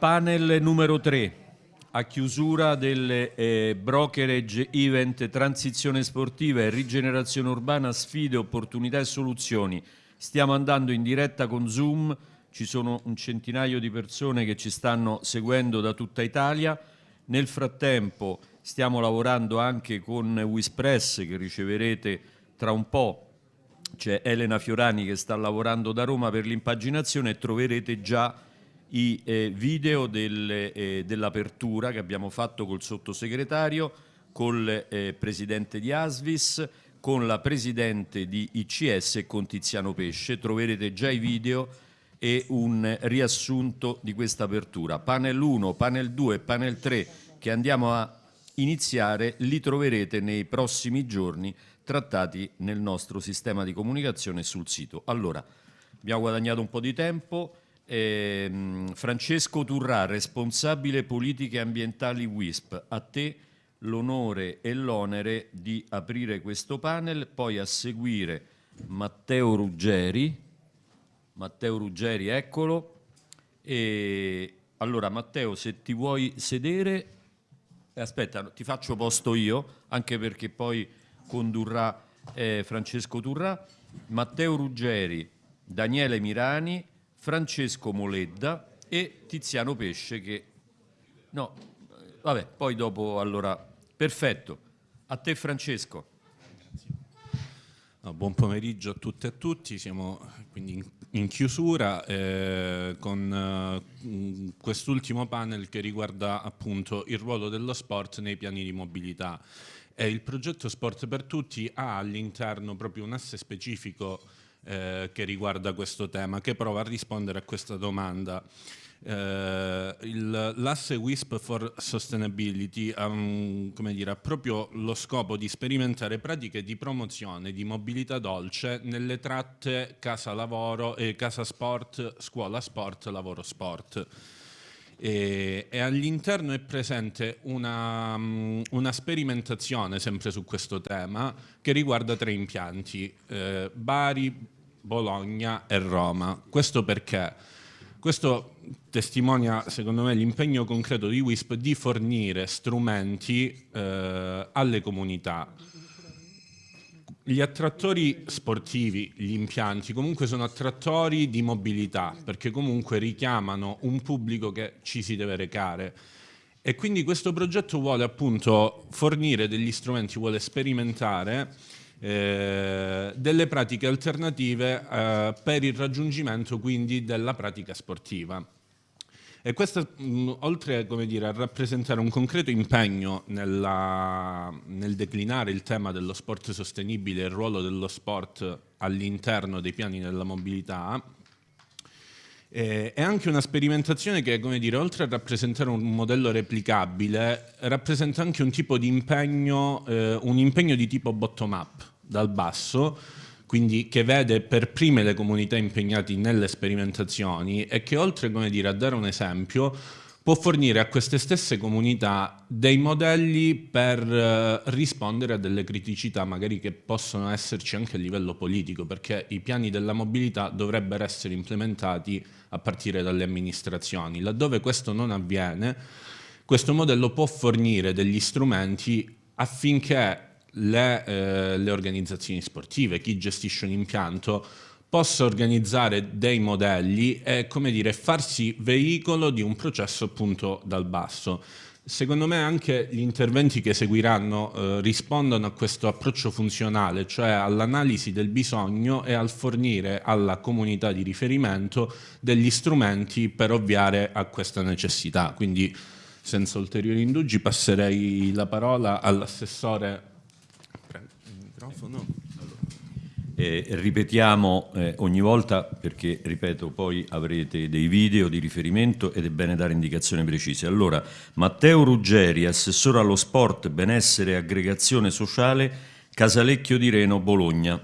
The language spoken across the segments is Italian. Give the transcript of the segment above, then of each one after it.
Panel numero 3, a chiusura del eh, brokerage event Transizione sportiva e rigenerazione urbana, sfide, opportunità e soluzioni. Stiamo andando in diretta con Zoom, ci sono un centinaio di persone che ci stanno seguendo da tutta Italia. Nel frattempo stiamo lavorando anche con Wispress che riceverete tra un po'. C'è Elena Fiorani che sta lavorando da Roma per l'impaginazione e troverete già i eh, video del, eh, dell'apertura che abbiamo fatto col sottosegretario, col eh, presidente di Asvis, con la presidente di ICS e con Tiziano Pesce. Troverete già i video e un riassunto di questa apertura. Panel 1, panel 2 e panel 3 che andiamo a iniziare li troverete nei prossimi giorni trattati nel nostro sistema di comunicazione sul sito. Allora, abbiamo guadagnato un po' di tempo, eh, Francesco Turrà, responsabile politiche ambientali WISP, a te l'onore e l'onere di aprire questo panel, poi a seguire Matteo Ruggeri, Matteo Ruggeri, eccolo, e allora Matteo se ti vuoi sedere, aspetta ti faccio posto io, anche perché poi condurrà eh, Francesco Turrà, Matteo Ruggeri, Daniele Mirani, Francesco Moledda e Tiziano Pesce che... No, vabbè, poi dopo allora... Perfetto. A te Francesco. No, buon pomeriggio a tutte e a tutti, siamo quindi in, in chiusura eh, con eh, quest'ultimo panel che riguarda appunto il ruolo dello sport nei piani di mobilità. E il progetto Sport per Tutti ha all'interno proprio un asse specifico eh, che riguarda questo tema, che prova a rispondere a questa domanda. Eh, l'asse WISP for Sustainability ha, um, dire, ha, proprio lo scopo di sperimentare pratiche di promozione di mobilità dolce nelle tratte casa-lavoro, eh, casa-sport, scuola-sport, lavoro-sport. E, e all'interno è presente una, um, una, sperimentazione sempre su questo tema che riguarda tre impianti, eh, Bari, Bologna e Roma. Questo perché? Questo testimonia, secondo me, l'impegno concreto di WISP di fornire strumenti eh, alle comunità. Gli attrattori sportivi, gli impianti, comunque sono attrattori di mobilità, perché comunque richiamano un pubblico che ci si deve recare. E quindi questo progetto vuole appunto fornire degli strumenti, vuole sperimentare eh, delle pratiche alternative eh, per il raggiungimento quindi della pratica sportiva. E questo, mh, oltre dire, a rappresentare un concreto impegno nella, nel declinare il tema dello sport sostenibile e il ruolo dello sport all'interno dei piani della mobilità, eh, è anche una sperimentazione che, dire, oltre a rappresentare un modello replicabile, rappresenta anche un tipo di impegno, eh, un impegno di tipo bottom-up dal basso, quindi che vede per prime le comunità impegnate nelle sperimentazioni e che oltre dire, a dare un esempio può fornire a queste stesse comunità dei modelli per eh, rispondere a delle criticità magari che possono esserci anche a livello politico perché i piani della mobilità dovrebbero essere implementati a partire dalle amministrazioni. Laddove questo non avviene, questo modello può fornire degli strumenti affinché le, eh, le organizzazioni sportive, chi gestisce un impianto, possa organizzare dei modelli e come dire, farsi veicolo di un processo appunto dal basso. Secondo me anche gli interventi che seguiranno eh, rispondono a questo approccio funzionale, cioè all'analisi del bisogno e al fornire alla comunità di riferimento degli strumenti per ovviare a questa necessità. Quindi senza ulteriori indugi passerei la parola all'assessore microfono. Eh, ripetiamo eh, ogni volta perché, ripeto, poi avrete dei video di riferimento ed è bene dare indicazioni precise. Allora, Matteo Ruggeri, assessore allo sport, benessere e aggregazione sociale, Casalecchio di Reno, Bologna.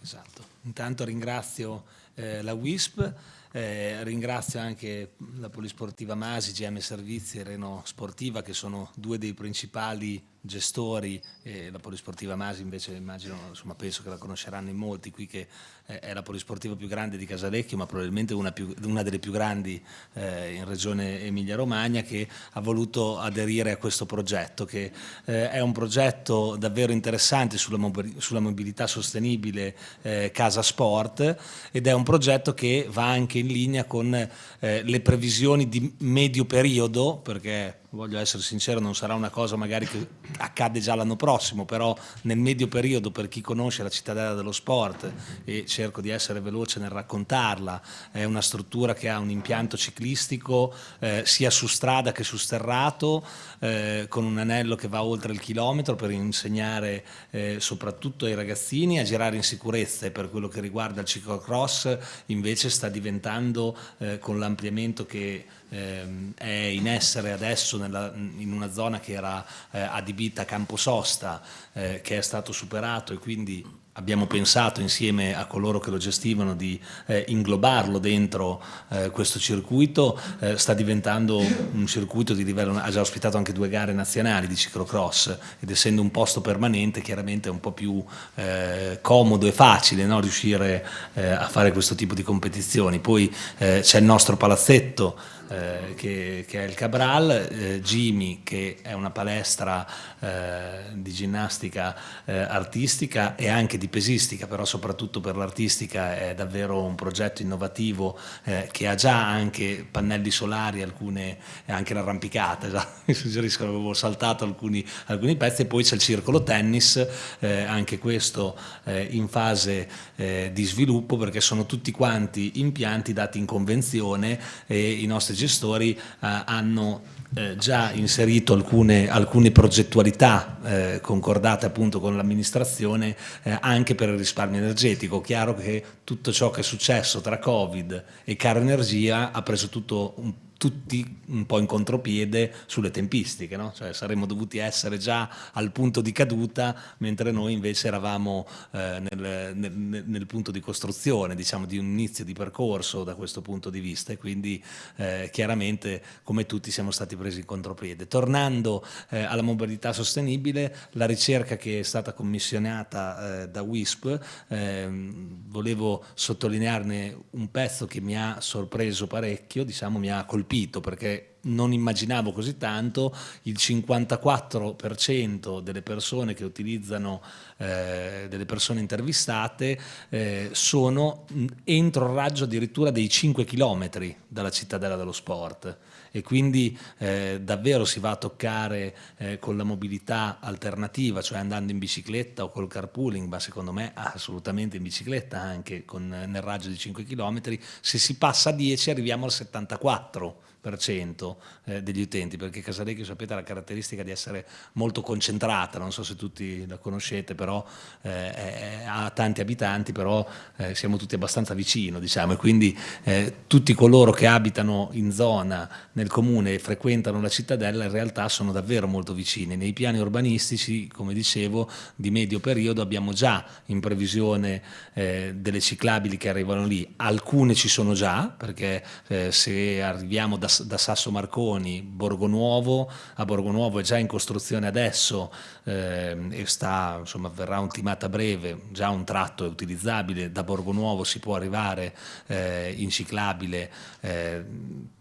Esatto, intanto ringrazio eh, la WISP, eh, ringrazio anche la Polisportiva Masi, GM Servizi e Reno Sportiva che sono due dei principali gestori, eh, la Polisportiva Masi invece immagino, insomma penso che la conosceranno in molti qui che eh, è la polisportiva più grande di Casalecchio ma probabilmente una, più, una delle più grandi eh, in regione Emilia Romagna che ha voluto aderire a questo progetto che eh, è un progetto davvero interessante sulla, sulla mobilità sostenibile eh, Casa Sport ed è un progetto che va anche in linea con le previsioni di medio periodo perché voglio essere sincero, non sarà una cosa magari che accade già l'anno prossimo, però nel medio periodo per chi conosce la cittadella dello sport e cerco di essere veloce nel raccontarla, è una struttura che ha un impianto ciclistico eh, sia su strada che su sterrato, eh, con un anello che va oltre il chilometro per insegnare eh, soprattutto ai ragazzini a girare in sicurezza e per quello che riguarda il ciclocross invece sta diventando eh, con l'ampliamento che ehm, è in essere adesso nella, in una zona che era eh, adibita a Campososta, eh, che è stato superato e quindi abbiamo pensato insieme a coloro che lo gestivano di eh, inglobarlo dentro eh, questo circuito, eh, sta diventando un circuito di livello, ha già ospitato anche due gare nazionali di ciclocross ed essendo un posto permanente chiaramente è un po' più eh, comodo e facile no, riuscire eh, a fare questo tipo di competizioni. Poi eh, c'è il nostro palazzetto eh, che, che, è il Cabral, eh, Jimmy che è una palestra eh, di ginnastica eh, artistica e anche di pesistica, però soprattutto per l'artistica è davvero un progetto innovativo che ha già anche pannelli solari, alcune, anche l'arrampicata, mi suggeriscono che avevo saltato alcuni, alcuni, pezzi. E poi c'è il circolo tennis, anche questo in fase di sviluppo perché sono tutti quanti impianti dati in convenzione e i nostri gestori eh, hanno eh, già inserito alcune, alcune progettualità eh, concordate appunto con l'amministrazione eh, anche per il risparmio energetico. Chiaro che tutto ciò che è successo tra Covid e caro energia ha preso tutto un tutti un po' in contropiede sulle tempistiche, no? cioè saremmo dovuti essere già al punto di caduta mentre noi invece eravamo eh, nel, nel, nel, punto di costruzione, diciamo di un inizio di percorso da questo punto di vista e quindi eh, chiaramente come tutti siamo stati presi in contropiede. Tornando eh, alla mobilità sostenibile, la ricerca che è stata commissionata eh, da WISP, ehm, volevo sottolinearne un pezzo che mi ha sorpreso parecchio, diciamo mi ha colpito colpito perché non immaginavo così tanto, il 54% delle persone che utilizzano, eh, delle persone intervistate eh, sono entro il raggio addirittura dei 5 km dalla cittadella dello sport. E quindi eh, davvero si va a toccare eh, con la mobilità alternativa, cioè andando in bicicletta o col carpooling, ma secondo me assolutamente in bicicletta anche con, nel raggio di 5 km, se si passa a 10 arriviamo al 74 eh, degli utenti, perché Casalecchio sapete ha la caratteristica di essere molto concentrata, non so se tutti la conoscete, però eh, ha tanti abitanti, però eh, siamo tutti abbastanza vicino, diciamo, e quindi eh, tutti coloro che abitano in zona, nel comune e frequentano la cittadella in realtà sono davvero molto vicini. Nei piani urbanistici, come dicevo, di medio periodo abbiamo già in previsione eh, delle ciclabili che arrivano lì, alcune ci sono già, perché eh, se arriviamo da da Sasso Marconi, Borgonuovo, a Borgonuovo è già in costruzione adesso eh, e sta, insomma, verrà ultimata a breve, già un tratto è utilizzabile, da Borgonuovo si può arrivare eh, in ciclabile eh,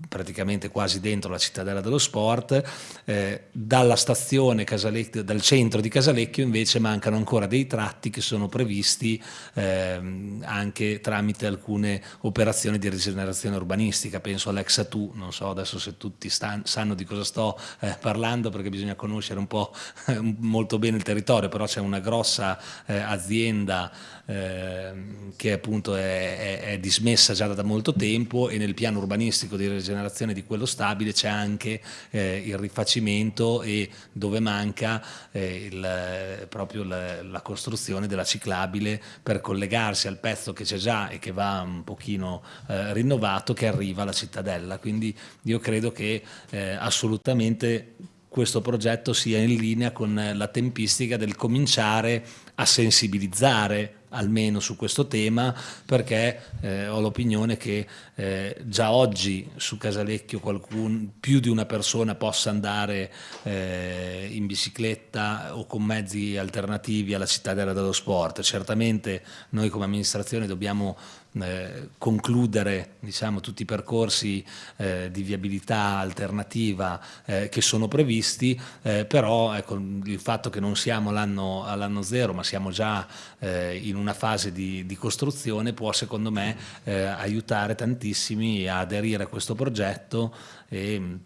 praticamente quasi dentro la cittadella dello sport, eh, dalla stazione Casalecchio, dal centro di Casalecchio invece mancano ancora dei tratti che sono previsti ehm, anche tramite alcune operazioni di rigenerazione urbanistica, penso all'Exatu, non so so adesso se tutti stan, sanno di cosa sto eh, parlando perché bisogna conoscere un po' molto bene il territorio, però c'è una grossa eh, azienda eh, che appunto è, è, è, dismessa già da molto tempo e nel piano urbanistico di rigenerazione di quello stabile c'è anche eh, il rifacimento e dove manca eh, il, proprio la, la, costruzione della ciclabile per collegarsi al pezzo che c'è già e che va un pochino eh, rinnovato che arriva alla cittadella. Quindi io credo che eh, assolutamente questo progetto sia in linea con la tempistica del cominciare a sensibilizzare almeno su questo tema perché eh, ho l'opinione che eh, già oggi su Casalecchio qualcun, più di una persona possa andare eh, in bicicletta o con mezzi alternativi alla cittadella dello sport. Certamente noi come amministrazione dobbiamo eh, concludere diciamo, tutti i percorsi eh, di viabilità alternativa eh, che sono previsti, eh, però ecco, il fatto che non siamo all'anno zero ma siamo già eh, in una fase di, di, costruzione può secondo me aiutare tantissimi a aderire a questo progetto e,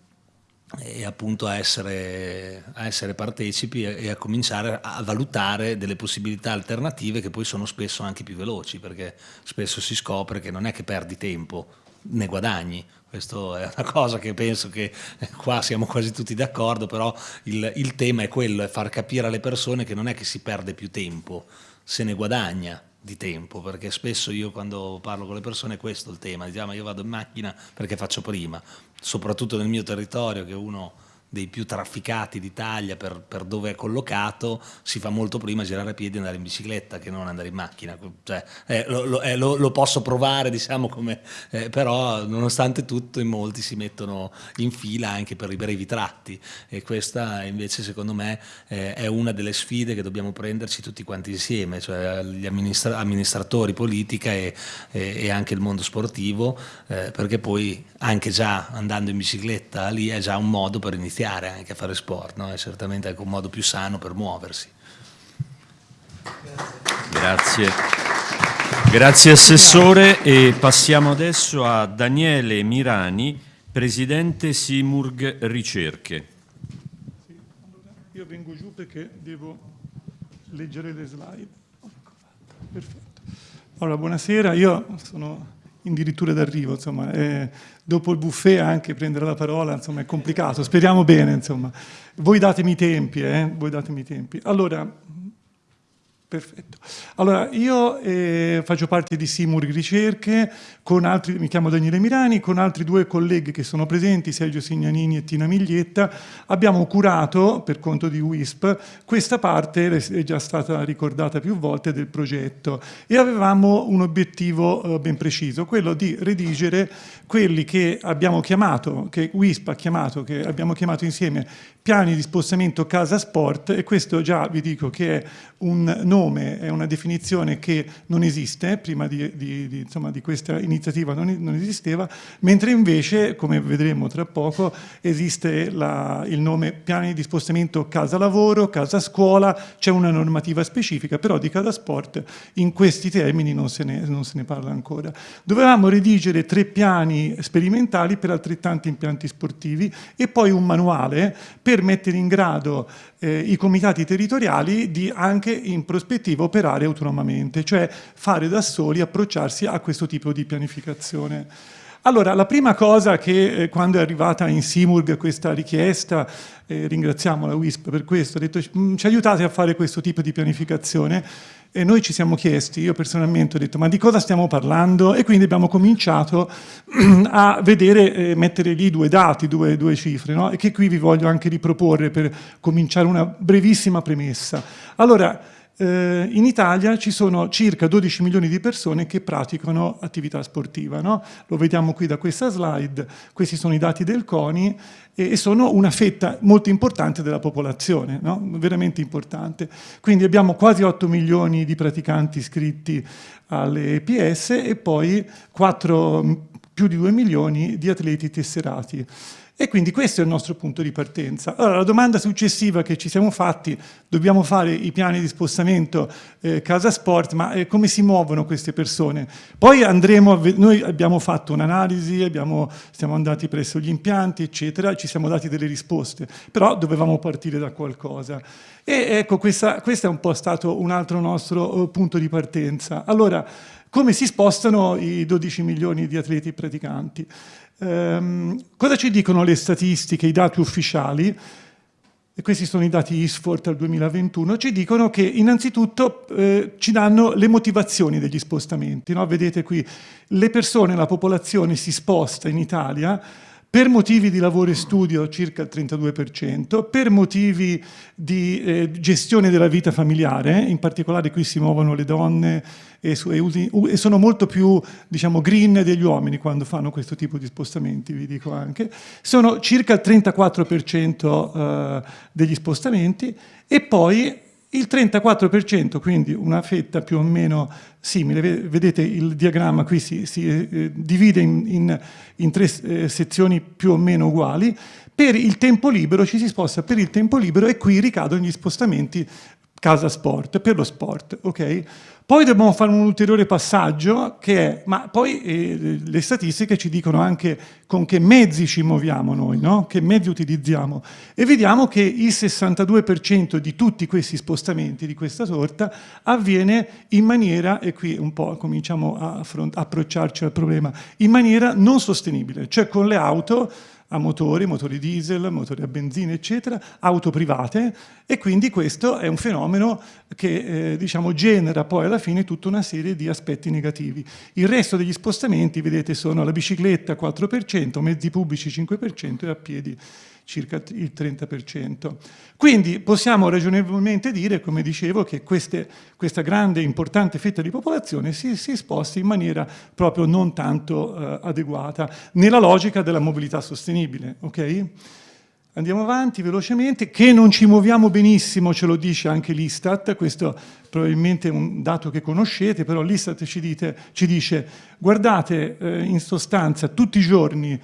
e appunto a essere, a essere partecipi e a cominciare a valutare delle possibilità alternative che poi sono spesso anche più veloci perché spesso si scopre che non è che perdi tempo, ne guadagni. Questa è una cosa che penso che qua siamo quasi tutti d'accordo, però il, il tema è quello, è far capire alle persone che non è che si perde più tempo, se ne guadagna di tempo, perché spesso io quando parlo con le persone è questo il tema, diciamo io vado in macchina perché faccio prima, soprattutto nel mio territorio che uno dei più trafficati d'Italia per, per, dove è collocato, si fa molto prima girare a piedi e andare in bicicletta che non andare in macchina. Cioè, eh, lo, lo, eh, lo, lo, posso provare, diciamo, come, eh, però nonostante tutto in molti si mettono in fila anche per i brevi tratti e questa invece secondo me eh, è una delle sfide che dobbiamo prenderci tutti quanti insieme, cioè gli amministra amministratori, politica e, e, e, anche il mondo sportivo, eh, perché poi anche già andando in bicicletta lì è già un modo per iniziare iniziare anche a fare sport, no? è certamente anche un modo più sano per muoversi. Grazie. Grazie Assessore e passiamo adesso a Daniele Mirani, Presidente Simurg Ricerche. Sì, allora io vengo giù perché devo leggere le slide. Perfetto. Allora, buonasera, io sono addirittura d'arrivo, insomma, eh, dopo il buffet anche prendere la parola, insomma, è complicato, speriamo bene, insomma. Voi datemi i tempi, eh, voi datemi i tempi. Allora, Perfetto. Allora, io eh, faccio parte di Simur Ricerche, altri, mi chiamo Daniele Mirani, con altri due colleghi che sono presenti, Sergio Signanini e Tina Miglietta, abbiamo curato, per conto di WISP, questa parte, è già stata ricordata più volte, del progetto e avevamo un obiettivo eh, ben preciso, quello di redigere quelli che abbiamo chiamato, che WISP ha chiamato, che abbiamo chiamato insieme piani di spostamento casa sport e questo già vi dico che è un nome, è una definizione che non esiste, prima di, di, di, insomma, di questa iniziativa non, non, esisteva, mentre invece, come vedremo tra poco, esiste la, il nome piani di spostamento casa lavoro, casa scuola, c'è una normativa specifica, però di casa sport in questi termini non se ne, non se ne parla ancora. Dovevamo redigere tre piani sperimentali per altrettanti impianti sportivi e poi un manuale per mettere in grado eh, i comitati territoriali di anche in prospettiva operare autonomamente, cioè fare da soli, approcciarsi a questo tipo di pianificazione. Allora, la prima cosa che eh, quando è arrivata in Simurg questa richiesta, eh, ringraziamo la WISP per questo, ha detto mm, ci aiutate a fare questo tipo di pianificazione e noi ci siamo chiesti, io personalmente ho detto ma di cosa stiamo parlando e quindi abbiamo cominciato a vedere, eh, mettere lì due dati, due, due cifre no? e che qui vi voglio anche riproporre per cominciare una brevissima premessa. Allora, eh, in Italia ci sono circa 12 milioni di persone che praticano attività sportiva. No? Lo vediamo qui da questa slide, questi sono i dati del CONI e sono una fetta molto importante della popolazione, no? veramente importante. Quindi abbiamo quasi 8 milioni di praticanti iscritti alle EPS e poi 4, più di 2 milioni di atleti tesserati. E quindi questo è il nostro punto di partenza. Allora, la domanda successiva che ci siamo fatti, dobbiamo fare i piani di spostamento eh, casa sport, ma eh, come si muovono queste persone? Poi andremo, a noi abbiamo fatto un'analisi, siamo andati presso gli impianti, eccetera, ci siamo dati delle risposte, però dovevamo partire da qualcosa. E ecco, questa, questo è un po' stato un altro nostro uh, punto di partenza. Allora, come si spostano i 12 milioni di atleti praticanti? Um, cosa ci dicono le statistiche, i dati ufficiali? E questi sono i dati ISFORT al 2021, ci dicono che innanzitutto eh, ci danno le motivazioni degli spostamenti. No? Vedete qui, le persone, la popolazione si sposta in Italia per motivi di lavoro e studio circa il 32%, per motivi di eh, gestione della vita familiare, in particolare qui si muovono le donne e, su, e, e, sono molto più diciamo, green degli uomini quando fanno questo tipo di spostamenti, vi dico anche, sono circa il 34% eh, degli spostamenti e poi il 34%, quindi una fetta più o meno simile, vedete il diagramma qui si, si eh, divide in, in, in tre eh, sezioni più o meno uguali, per il tempo libero ci si sposta per il tempo libero e qui ricadono gli spostamenti casa sport, per lo sport, ok? Poi dobbiamo fare un ulteriore passaggio che è, ma poi eh, le statistiche ci dicono anche con che mezzi ci muoviamo noi, no? che mezzi utilizziamo e vediamo che il 62% di tutti questi spostamenti di questa sorta avviene in maniera, e qui un po' cominciamo a approcciarci al problema, in maniera non sostenibile, cioè con le auto a motori, motori diesel, motori a benzina, eccetera, auto private e quindi questo è un fenomeno che eh, diciamo, genera poi alla fine tutta una serie di aspetti negativi. Il resto degli spostamenti, vedete, sono la bicicletta 4%, mezzi pubblici 5% e a piedi circa il 30%. Quindi possiamo ragionevolmente dire, come dicevo, che queste, questa grande importante fetta di popolazione si, si sposta in maniera proprio non tanto eh, adeguata, nella logica della mobilità sostenibile. Okay? Andiamo avanti velocemente, che non ci muoviamo benissimo, ce lo dice anche l'Istat, questo probabilmente è un dato che conoscete, però l'Istat ci, ci, dice, guardate eh, in sostanza tutti i giorni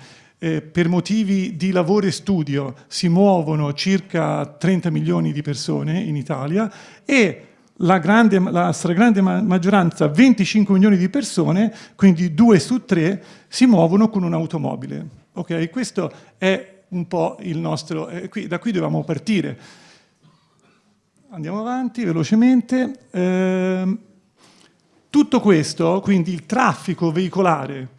eh, per motivi di lavoro e studio si muovono circa 30 milioni di persone in Italia e la, grande, la stragrande maggioranza, 25 milioni di persone, quindi due su tre, si muovono con un'automobile. Okay? Questo è un po' il nostro... Eh, qui, da qui dobbiamo partire. Andiamo avanti velocemente. Eh, tutto questo, quindi il traffico veicolare,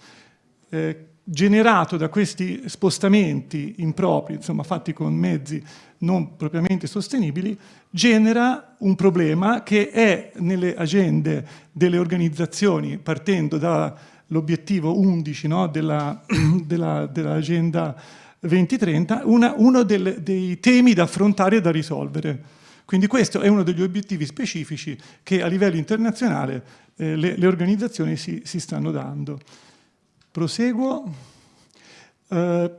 eh, generato da questi spostamenti impropri, insomma fatti con mezzi non propriamente sostenibili, genera un problema che è nelle agende delle organizzazioni, partendo dall'obiettivo 11 no, dell'agenda dell 2030, una, uno del, dei temi da affrontare e da risolvere. Quindi questo è uno degli obiettivi specifici che a livello internazionale eh, le, le, organizzazioni si, si stanno dando. Proseguo. Eh,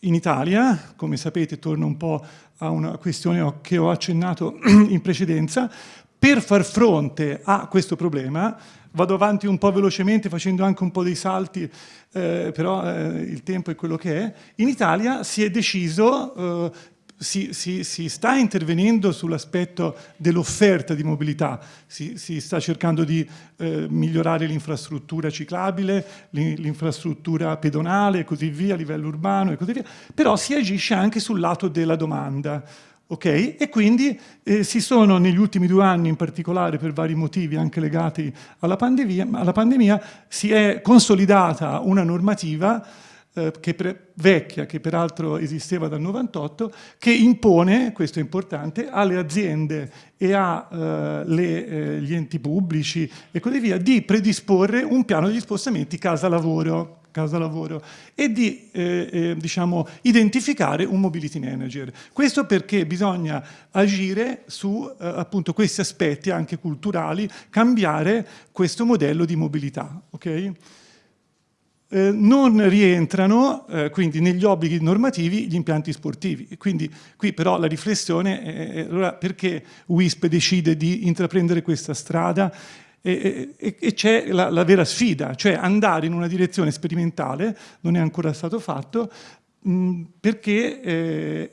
in Italia, come sapete, torno un po' a una questione che ho accennato in precedenza, per far fronte a questo problema, vado avanti un po' velocemente facendo anche un po' dei salti, eh, però eh, il tempo è quello che è, in Italia si è deciso eh, si, si, si, sta intervenendo sull'aspetto dell'offerta di mobilità, si, si, sta cercando di eh, migliorare l'infrastruttura ciclabile, l'infrastruttura pedonale e così via a livello urbano e così via, però si agisce anche sul lato della domanda. Okay? E quindi eh, si sono negli ultimi due anni, in particolare per vari motivi anche legati alla pandemia, alla pandemia si è consolidata una normativa eh, che vecchia, che peraltro esisteva dal 98, che impone, questo è importante, alle aziende e agli eh, eh, enti pubblici e così via, di predisporre un piano di spostamenti casa-lavoro casa lavoro e di eh, eh, diciamo, identificare un mobility manager. Questo perché bisogna agire su eh, appunto questi aspetti anche culturali, cambiare questo modello di mobilità. Okay? Eh, non rientrano eh, quindi negli obblighi normativi gli impianti sportivi. Quindi qui però la riflessione è allora, perché WISP decide di intraprendere questa strada e, e, e c'è la, la, vera sfida, cioè andare in una direzione sperimentale, non è ancora stato fatto, perché eh,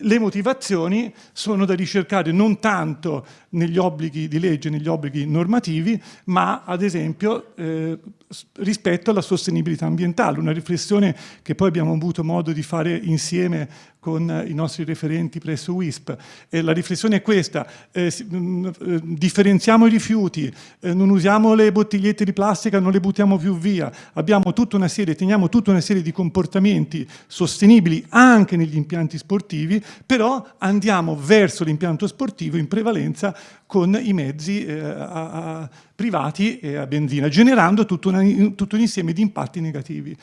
le motivazioni sono da ricercare non tanto negli obblighi di legge, negli obblighi normativi, ma ad esempio eh, rispetto alla sostenibilità ambientale, una riflessione che poi abbiamo avuto modo di fare insieme con i nostri referenti presso WISP. E la riflessione è questa, eh, mm, eh, differenziamo i rifiuti, eh, non usiamo le bottigliette di plastica, non le buttiamo più via, abbiamo tutta una serie, teniamo tutta una serie di comportamenti sostenibili anche negli impianti sportivi, però andiamo verso l'impianto sportivo in prevalenza con i mezzi eh, a, a privati e a benzina, generando tutto, una, tutto un insieme di impatti negativi.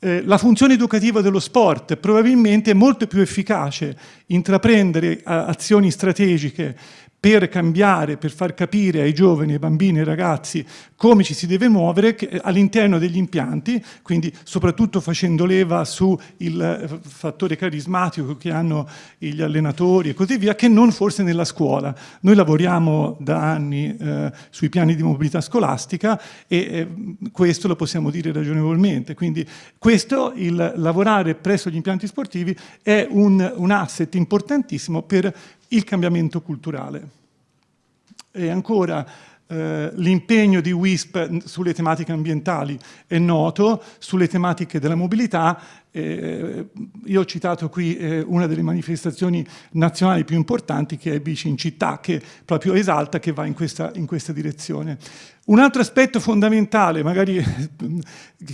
Eh, la funzione educativa dello sport probabilmente è molto più efficace intraprendere azioni strategiche per cambiare, per far capire ai giovani, ai bambini, ai ragazzi come ci si deve muovere all'interno degli impianti, quindi soprattutto facendo leva sul eh, fattore carismatico che hanno gli allenatori e così via, che non forse nella scuola. Noi lavoriamo da anni eh, sui piani di mobilità scolastica e eh, questo lo possiamo dire ragionevolmente. Quindi questo, il lavorare presso gli impianti sportivi, è un, un asset importantissimo per il cambiamento culturale. E ancora eh, l'impegno di WISP sulle tematiche ambientali è noto, sulle tematiche della mobilità. Eh, io ho citato qui eh, una delle manifestazioni nazionali più importanti che è Bici in città, che proprio esalta che va in questa, in questa direzione. Un altro aspetto fondamentale, magari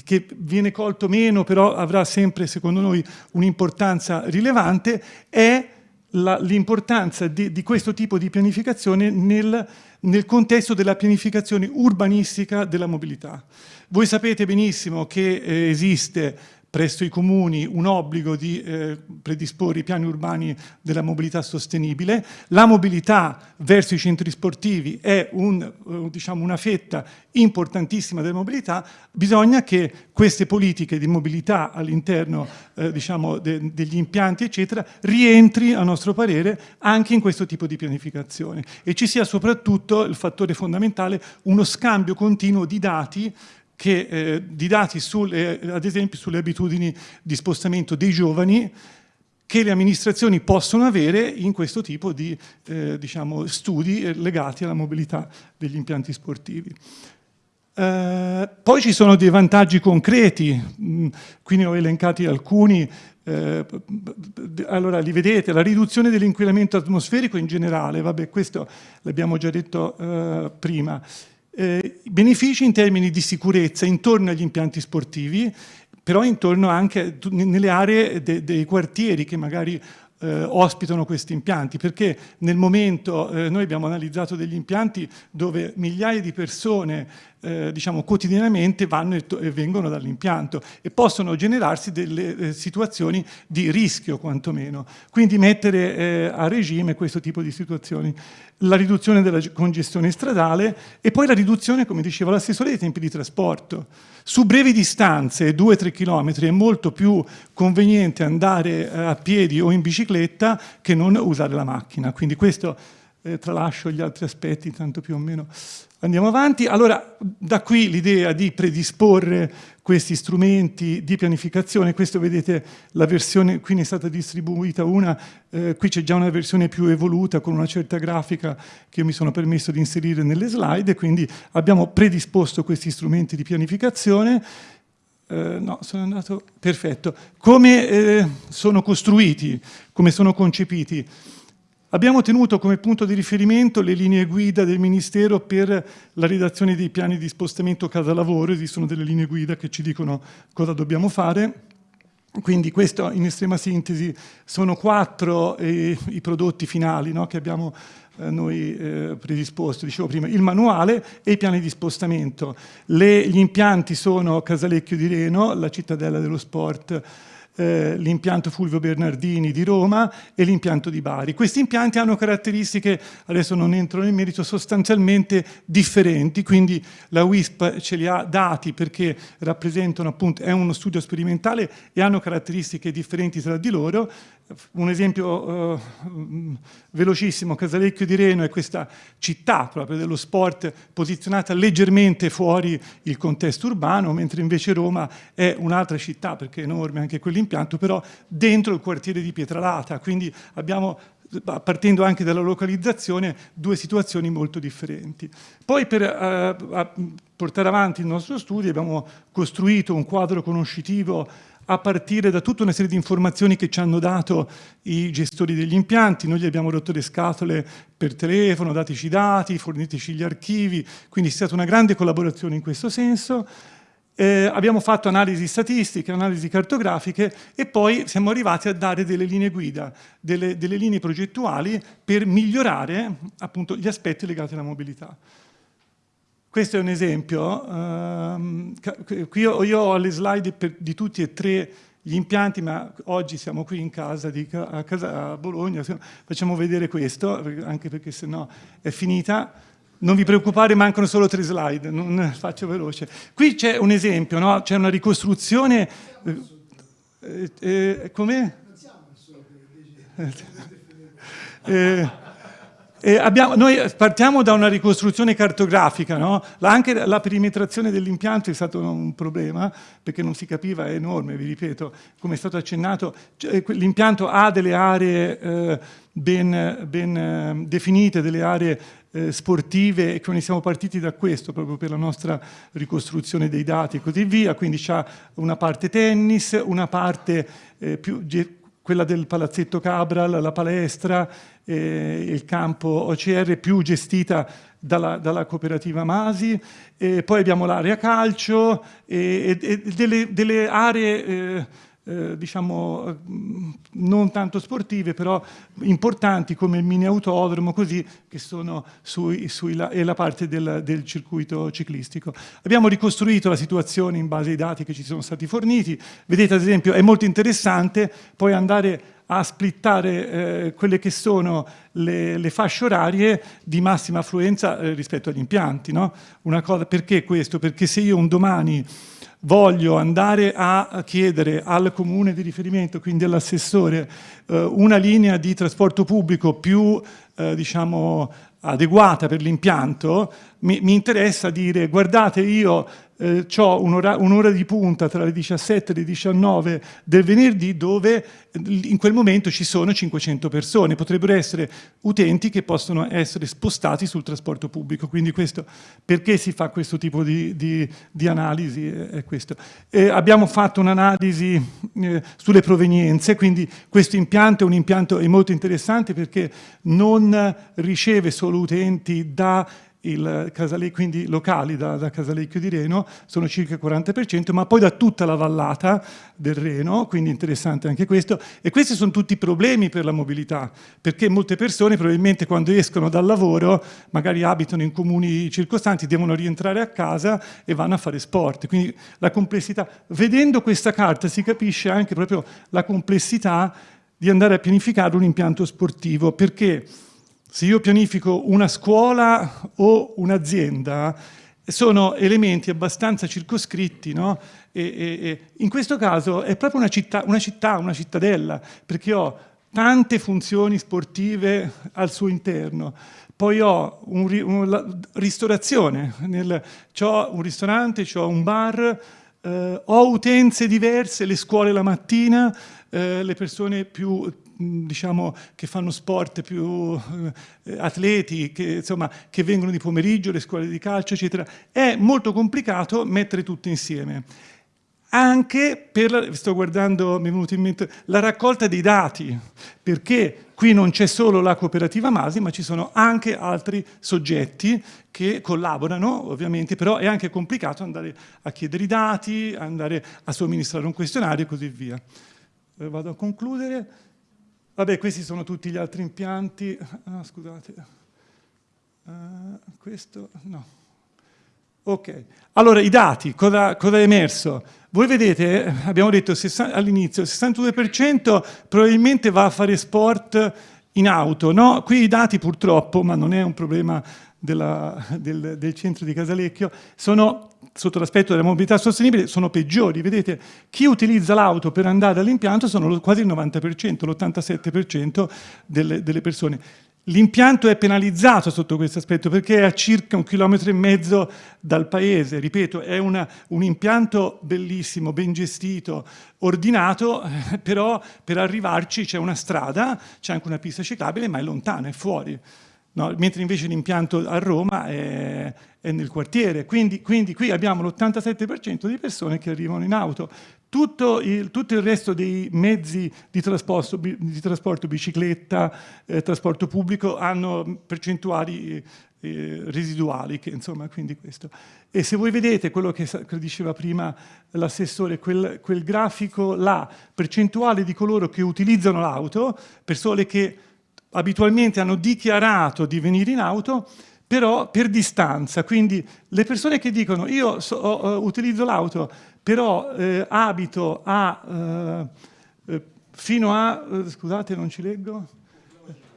che viene colto meno, però avrà sempre, secondo noi, un'importanza rilevante, è l'importanza di, di, questo tipo di pianificazione nel, nel, contesto della pianificazione urbanistica della mobilità. Voi sapete benissimo che eh, esiste presso i comuni un obbligo di eh, predisporre i piani urbani della mobilità sostenibile. La mobilità verso i centri sportivi è un, eh, diciamo una fetta importantissima della mobilità, bisogna che queste politiche di mobilità all'interno eh, diciamo, de degli impianti eccetera rientri a nostro parere anche in questo tipo di pianificazione e ci sia soprattutto il fattore fondamentale uno scambio continuo di dati che, eh, di dati sulle, ad esempio sulle abitudini di spostamento dei giovani che le amministrazioni possono avere in questo tipo di eh, diciamo, studi eh, legati alla mobilità degli impianti sportivi. Eh, poi ci sono dei vantaggi concreti, mm, qui ne ho elencati alcuni, eh, allora li vedete, la riduzione dell'inquinamento atmosferico in generale, vabbè questo l'abbiamo già detto eh, prima, eh, benefici in termini di sicurezza intorno agli impianti sportivi, però intorno anche nelle aree de dei quartieri che magari eh, ospitano questi impianti, perché nel momento eh, noi abbiamo analizzato degli impianti dove migliaia di persone eh, diciamo, quotidianamente vanno e, e vengono dall'impianto e possono generarsi delle eh, situazioni di rischio quantomeno. Quindi mettere eh, a regime questo tipo di situazioni. La riduzione della congestione stradale e poi la riduzione, come diceva l'assessore, dei tempi di trasporto. Su brevi distanze, 2-3 km, è molto più conveniente andare eh, a piedi o in bicicletta che non usare la macchina. Quindi questo eh, tralascio gli altri aspetti, tanto più o meno andiamo avanti. Allora, da qui l'idea di predisporre questi strumenti di pianificazione, questo vedete la versione, qui ne è stata distribuita una, eh, qui c'è già una versione più evoluta con una certa grafica che mi sono permesso di inserire nelle slide, quindi abbiamo predisposto questi strumenti di pianificazione, eh, no, sono andato, perfetto. Come eh, sono costruiti, come sono concepiti? Abbiamo tenuto come punto di riferimento le linee guida del Ministero per la redazione dei piani di spostamento casa-lavoro, esistono delle linee guida che ci dicono cosa dobbiamo fare, quindi questo in estrema sintesi sono quattro eh, i prodotti finali no, che abbiamo eh, noi eh, predisposto, dicevo prima, il manuale e i piani di spostamento. Le, gli impianti sono Casalecchio di Reno, la cittadella dello sport, eh, l'impianto Fulvio Bernardini di Roma e l'impianto di Bari. Questi impianti hanno caratteristiche, adesso non entro nel merito, sostanzialmente differenti, quindi la WISP ce li ha dati perché rappresentano appunto, è uno studio sperimentale e hanno caratteristiche differenti tra di loro, un esempio eh, velocissimo, Casalecchio di Reno è questa città proprio dello sport posizionata leggermente fuori il contesto urbano, mentre invece Roma è un'altra città, perché è enorme anche quell'impianto, però dentro il quartiere di Pietralata, quindi abbiamo partendo anche dalla localizzazione, due situazioni molto differenti. Poi per eh, portare avanti il nostro studio abbiamo costruito un quadro conoscitivo a partire da tutta una serie di informazioni che ci hanno dato i gestori degli impianti, noi gli abbiamo rotto le scatole per telefono, dateci i dati, forniteci gli archivi, quindi è stata una grande collaborazione in questo senso. Eh, abbiamo fatto analisi statistiche, analisi cartografiche e poi siamo arrivati a dare delle linee guida, delle, delle linee progettuali per migliorare appunto gli aspetti legati alla mobilità. Questo è un esempio. Um, qui io, io, ho le slide per, di tutti e tre gli impianti, ma oggi siamo qui in casa, di, a, casa a Bologna, facciamo vedere questo, anche perché sennò è finita. Non vi preoccupare, mancano solo tre slide, non faccio veloce. Qui c'è un esempio, no? c'è una ricostruzione... Eh, eh, Com'è? Eh, eh, abbiamo, noi partiamo da una ricostruzione cartografica, no? la, anche la perimetrazione dell'impianto è stato un problema perché non si capiva, è enorme, vi ripeto, come è stato accennato, cioè, l'impianto ha delle aree eh, ben, ben eh, definite, delle aree eh, sportive e quindi siamo partiti da questo proprio per la nostra ricostruzione dei dati e così via, quindi c'è una parte tennis, una parte eh, più quella del palazzetto Cabral, la palestra, eh, il campo OCR più gestita dalla, dalla cooperativa Masi, e poi abbiamo l'area calcio e, e, delle, delle, aree eh, diciamo non tanto sportive però importanti come il mini autodromo così che sono sui, sui la, e la parte del, del, circuito ciclistico. Abbiamo ricostruito la situazione in base ai dati che ci sono stati forniti, vedete ad esempio è molto interessante poi andare a splittare eh, quelle che sono le, le, fasce orarie di massima affluenza eh, rispetto agli impianti. No? Cosa, perché questo? Perché se io un domani voglio andare a chiedere al comune di riferimento, quindi all'assessore, eh, una linea di trasporto pubblico più eh, diciamo, adeguata per l'impianto, mi, mi, interessa dire guardate io eh, ho un'ora un di punta tra le 17 e le 19 del venerdì dove in quel momento ci sono 500 persone, potrebbero essere utenti che possono essere spostati sul trasporto pubblico, quindi questo, perché si fa questo tipo di, di, di analisi? È questo. Eh, abbiamo fatto un'analisi eh, sulle provenienze, quindi questo impianto è un impianto molto interessante perché non riceve solo utenti da il quindi locali da, da, Casalecchio di Reno, sono circa il 40%, ma poi da tutta la vallata del Reno, quindi interessante anche questo, e questi sono tutti problemi per la mobilità, perché molte persone probabilmente quando escono dal lavoro, magari abitano in comuni circostanti, devono rientrare a casa e vanno a fare sport, quindi la complessità, vedendo questa carta si capisce anche proprio la complessità di andare a pianificare un impianto sportivo, perché se io pianifico una scuola o un'azienda, sono elementi abbastanza circoscritti, no? e, e, e in questo caso è proprio una città, una città, una cittadella, perché ho tante funzioni sportive al suo interno. Poi ho un, una ristorazione, nel, ho un ristorante, ho un bar, eh, ho utenze diverse, le scuole la mattina, eh, le persone più diciamo, che fanno sport più eh, atleti, che, insomma, che vengono di pomeriggio, le scuole di calcio, eccetera. È molto complicato mettere tutto insieme. Anche per, sto guardando, mi è venuto in mente, la raccolta dei dati, perché qui non c'è solo la cooperativa Masi, ma ci sono anche altri soggetti che collaborano, ovviamente, però è anche complicato andare a chiedere i dati, andare a somministrare un questionario e così via. Eh, vado a concludere. Vabbè, questi sono tutti gli altri impianti. Ah, scusate. Uh, questo, no. Ok, allora i dati, cosa, cosa è emerso? Voi vedete, abbiamo detto all'inizio, il 62% probabilmente va a fare sport in auto, no? Qui i dati purtroppo, ma non è un problema della, del, del centro di Casalecchio, sono sotto l'aspetto della mobilità sostenibile sono peggiori. Vedete, chi utilizza l'auto per andare all'impianto sono quasi il 90%, l'87% delle, delle persone. L'impianto è penalizzato sotto questo aspetto perché è a circa un chilometro e mezzo dal paese, ripeto, è una, un impianto bellissimo, ben gestito, ordinato, però per arrivarci c'è una strada, c'è anche una pista ciclabile, ma è lontana, è fuori. No, mentre invece l'impianto a Roma è, è nel quartiere, quindi, quindi qui abbiamo l'87% di persone che arrivano in auto. Tutto il, tutto il resto dei mezzi di trasporto, di trasporto bicicletta, eh, trasporto pubblico, hanno percentuali eh, residuali, che, insomma, quindi questo. E se voi vedete quello che, che diceva prima l'assessore, quel, quel grafico là, percentuale di coloro che utilizzano l'auto, persone che abitualmente hanno dichiarato di venire in auto, però per distanza, quindi le persone che dicono io so, uh, utilizzo l'auto, però eh, abito a, eh, fino a, eh, scusate non ci leggo,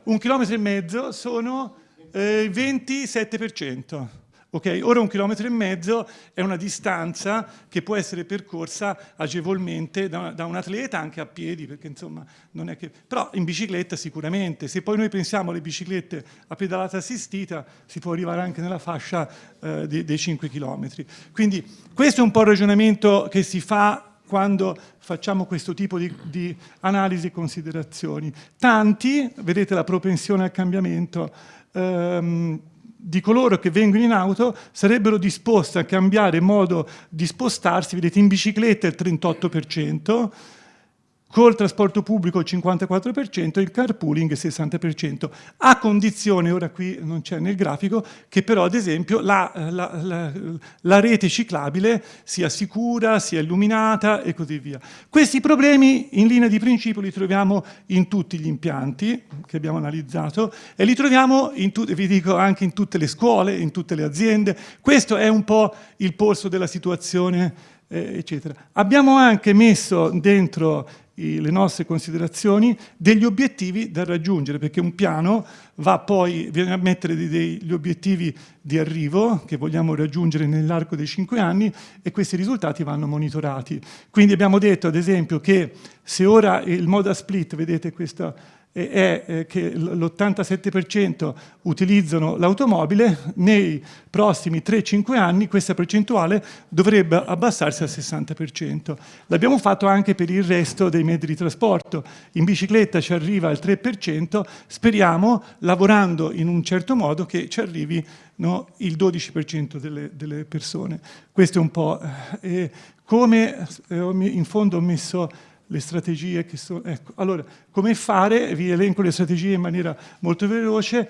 un chilometro e mezzo sono il 27%. Okay? Ora un chilometro e mezzo è una distanza che può essere percorsa agevolmente da, da, un atleta anche a piedi, perché insomma non è che... Però in bicicletta sicuramente, se poi noi pensiamo alle biciclette a pedalata assistita, si può arrivare anche nella fascia eh, dei, dei 5 chilometri. Quindi questo è un po' il ragionamento che si fa quando facciamo questo tipo di, di analisi e considerazioni. Tanti, vedete la propensione al cambiamento, ehm, di coloro che vengono in auto sarebbero disposti a cambiare modo di spostarsi, vedete in bicicletta il 38%, col trasporto pubblico il 54% e il carpooling il 60%, a condizione, ora qui non c'è nel grafico, che però ad esempio la, la, la, la, rete ciclabile sia sicura, sia illuminata e così via. Questi problemi in linea di principio li troviamo in tutti gli impianti che abbiamo analizzato e li troviamo, vi dico, anche in tutte le scuole, in tutte le aziende. Questo è un po' il polso della situazione eh, eccetera. Abbiamo anche messo dentro le nostre considerazioni degli obiettivi da raggiungere, perché un piano va poi a mettere degli obiettivi di arrivo che vogliamo raggiungere nell'arco dei cinque anni e questi risultati vanno monitorati. Quindi abbiamo detto ad esempio che se ora il moda split, vedete questa è eh, che l'87% utilizzano l'automobile, nei prossimi 3-5 anni questa percentuale dovrebbe abbassarsi al 60%. L'abbiamo fatto anche per il resto dei mezzi di trasporto. In bicicletta ci arriva al 3%, speriamo, lavorando in un certo modo, che ci arrivi no, il 12% delle, delle, persone. Questo è un po'... Eh, come eh, in fondo ho messo le strategie che sono... Ecco, allora, come fare? Vi elenco le strategie in maniera molto veloce.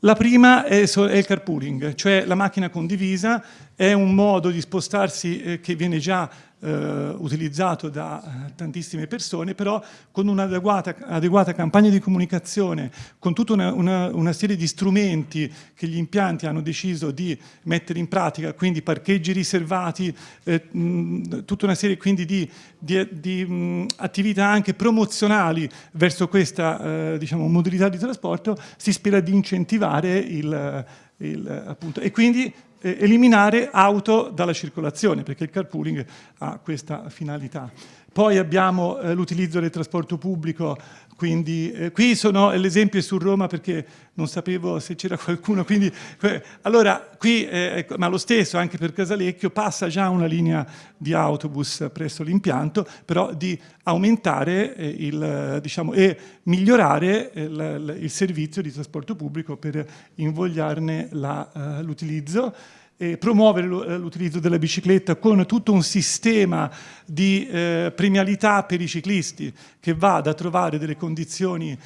La prima è, il carpooling, cioè la macchina condivisa è un modo di spostarsi eh, che viene già eh, utilizzato da eh, tantissime persone, però con un'adeguata campagna di comunicazione, con tutta una, una, una, serie di strumenti che gli impianti hanno deciso di mettere in pratica, quindi parcheggi riservati, eh, mh, tutta una serie quindi di, di, di mh, attività anche promozionali verso questa eh, diciamo, modalità di trasporto, si spera di incentivare il, il, appunto, e quindi eliminare auto dalla circolazione, perché il carpooling ha questa finalità. Poi abbiamo eh, l'utilizzo del trasporto pubblico, quindi eh, qui sono l'esempio su Roma perché non sapevo se c'era qualcuno, quindi eh, allora qui, eh, ecco, ma lo stesso anche per Casalecchio, passa già una linea di autobus presso l'impianto, però di aumentare eh, il, diciamo, e migliorare il, il, servizio di trasporto pubblico per invogliarne eh, l'utilizzo eh, promuovere l'utilizzo della bicicletta con tutto un sistema di eh, premialità per i ciclisti che vada a trovare delle condizioni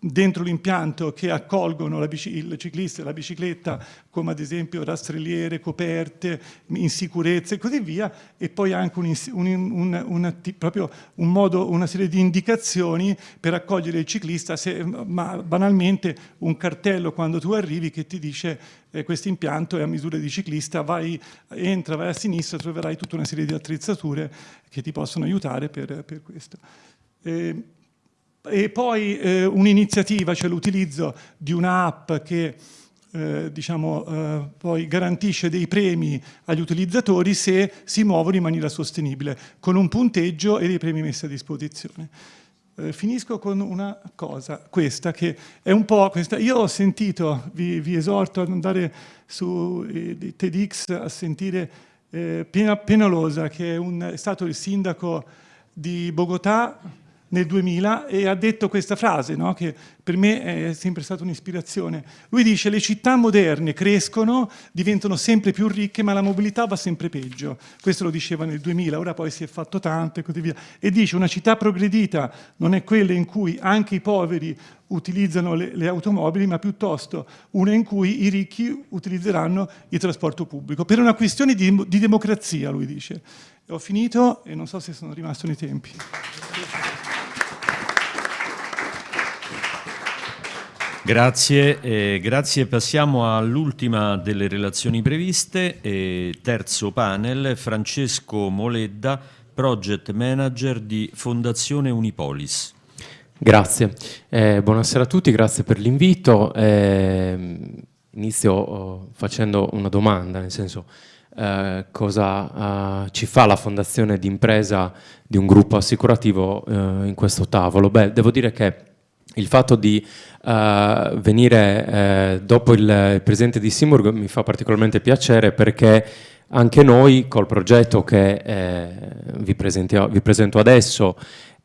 dentro l'impianto che accolgono il ciclista e la bicicletta come ad esempio rastrelliere, coperte, in sicurezza e così via e poi anche un, un, un, modo, una serie di indicazioni per accogliere il ciclista, se, ma banalmente un cartello quando tu arrivi che ti dice eh, questo impianto è a misura di ciclista, vai, entra, vai a sinistra, troverai tutta una serie di attrezzature che ti possono aiutare per, per questo. Eh, e poi eh, un'iniziativa, cioè l'utilizzo di un'app che eh, diciamo, eh, poi garantisce dei premi agli utilizzatori se si muovono in maniera sostenibile, con un punteggio e dei premi messi a disposizione. Eh, finisco con una cosa, questa, che è un po' questa. Io ho sentito, vi, vi esorto ad andare su eh, TEDx a sentire eh, Penalosa, che è, un, è stato il sindaco di Bogotà, nel 2000 e ha detto questa frase no? che per me è sempre stata un'ispirazione. Lui dice le città moderne crescono, diventano sempre più ricche ma la mobilità va sempre peggio. Questo lo diceva nel 2000, ora poi si è fatto tanto e così via. E dice una città progredita non è quella in cui anche i poveri utilizzano le, le automobili ma piuttosto una in cui i ricchi utilizzeranno il trasporto pubblico. Per una questione di, di democrazia, lui dice. Ho finito e non so se sono rimasto nei tempi. Grazie, eh, grazie. Passiamo all'ultima delle relazioni previste. Eh, terzo panel, Francesco Moledda, Project Manager di Fondazione Unipolis. Grazie, eh, buonasera a tutti, grazie per l'invito. Eh, inizio oh, facendo una domanda, nel senso eh, cosa uh, ci fa la fondazione d'impresa di un gruppo assicurativo in questo tavolo? Beh, devo dire che il fatto di uh, venire dopo il, presidente di Simburg mi fa particolarmente piacere perché anche noi col progetto che eh, vi, vi presento adesso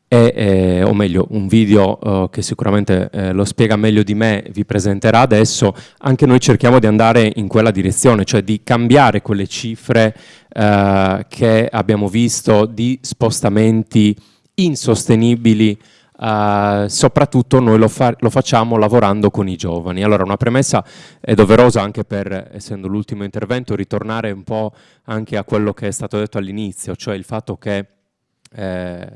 e, eh, o meglio un video eh, che sicuramente eh, lo spiega meglio di me vi presenterà adesso, anche noi cerchiamo di andare in quella direzione, cioè di cambiare quelle cifre che abbiamo visto di spostamenti insostenibili Uh, soprattutto noi lo, fa lo, facciamo lavorando con i giovani. Allora una premessa è doverosa anche per, essendo l'ultimo intervento, ritornare un po' anche a quello che è stato detto all'inizio, cioè il fatto che eh,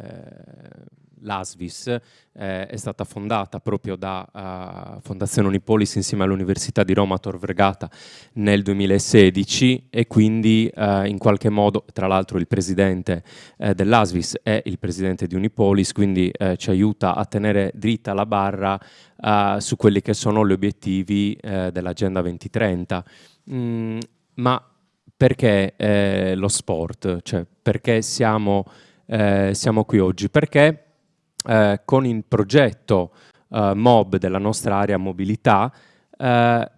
l'ASVIS eh, è stata fondata proprio da uh, Fondazione Unipolis insieme all'Università di Roma Tor Vergata nel 2016 e quindi uh, in qualche modo, tra l'altro il presidente eh, dell'ASVIS è il presidente di Unipolis, quindi eh, ci aiuta a tenere dritta la barra uh, su quelli che sono gli obiettivi dell'Agenda 2030. Mm, ma perché lo sport? Cioè, perché siamo, siamo qui oggi? Perché eh, con il progetto eh, MOB della nostra area mobilità eh,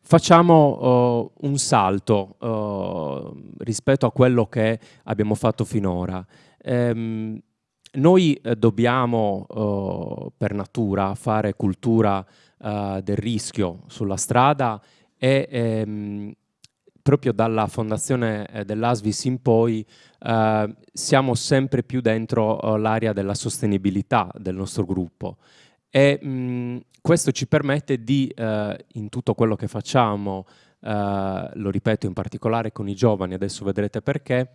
facciamo oh, un salto oh, rispetto a quello che abbiamo fatto finora. Ehm, noi eh, dobbiamo per natura fare cultura eh, del rischio sulla strada e ehm, proprio dalla fondazione eh, dell'ASVIS in poi eh, siamo sempre più dentro eh, l'area della sostenibilità del nostro gruppo e mh, questo ci permette di, eh, in tutto quello che facciamo, lo ripeto in particolare con i giovani, adesso vedrete perché,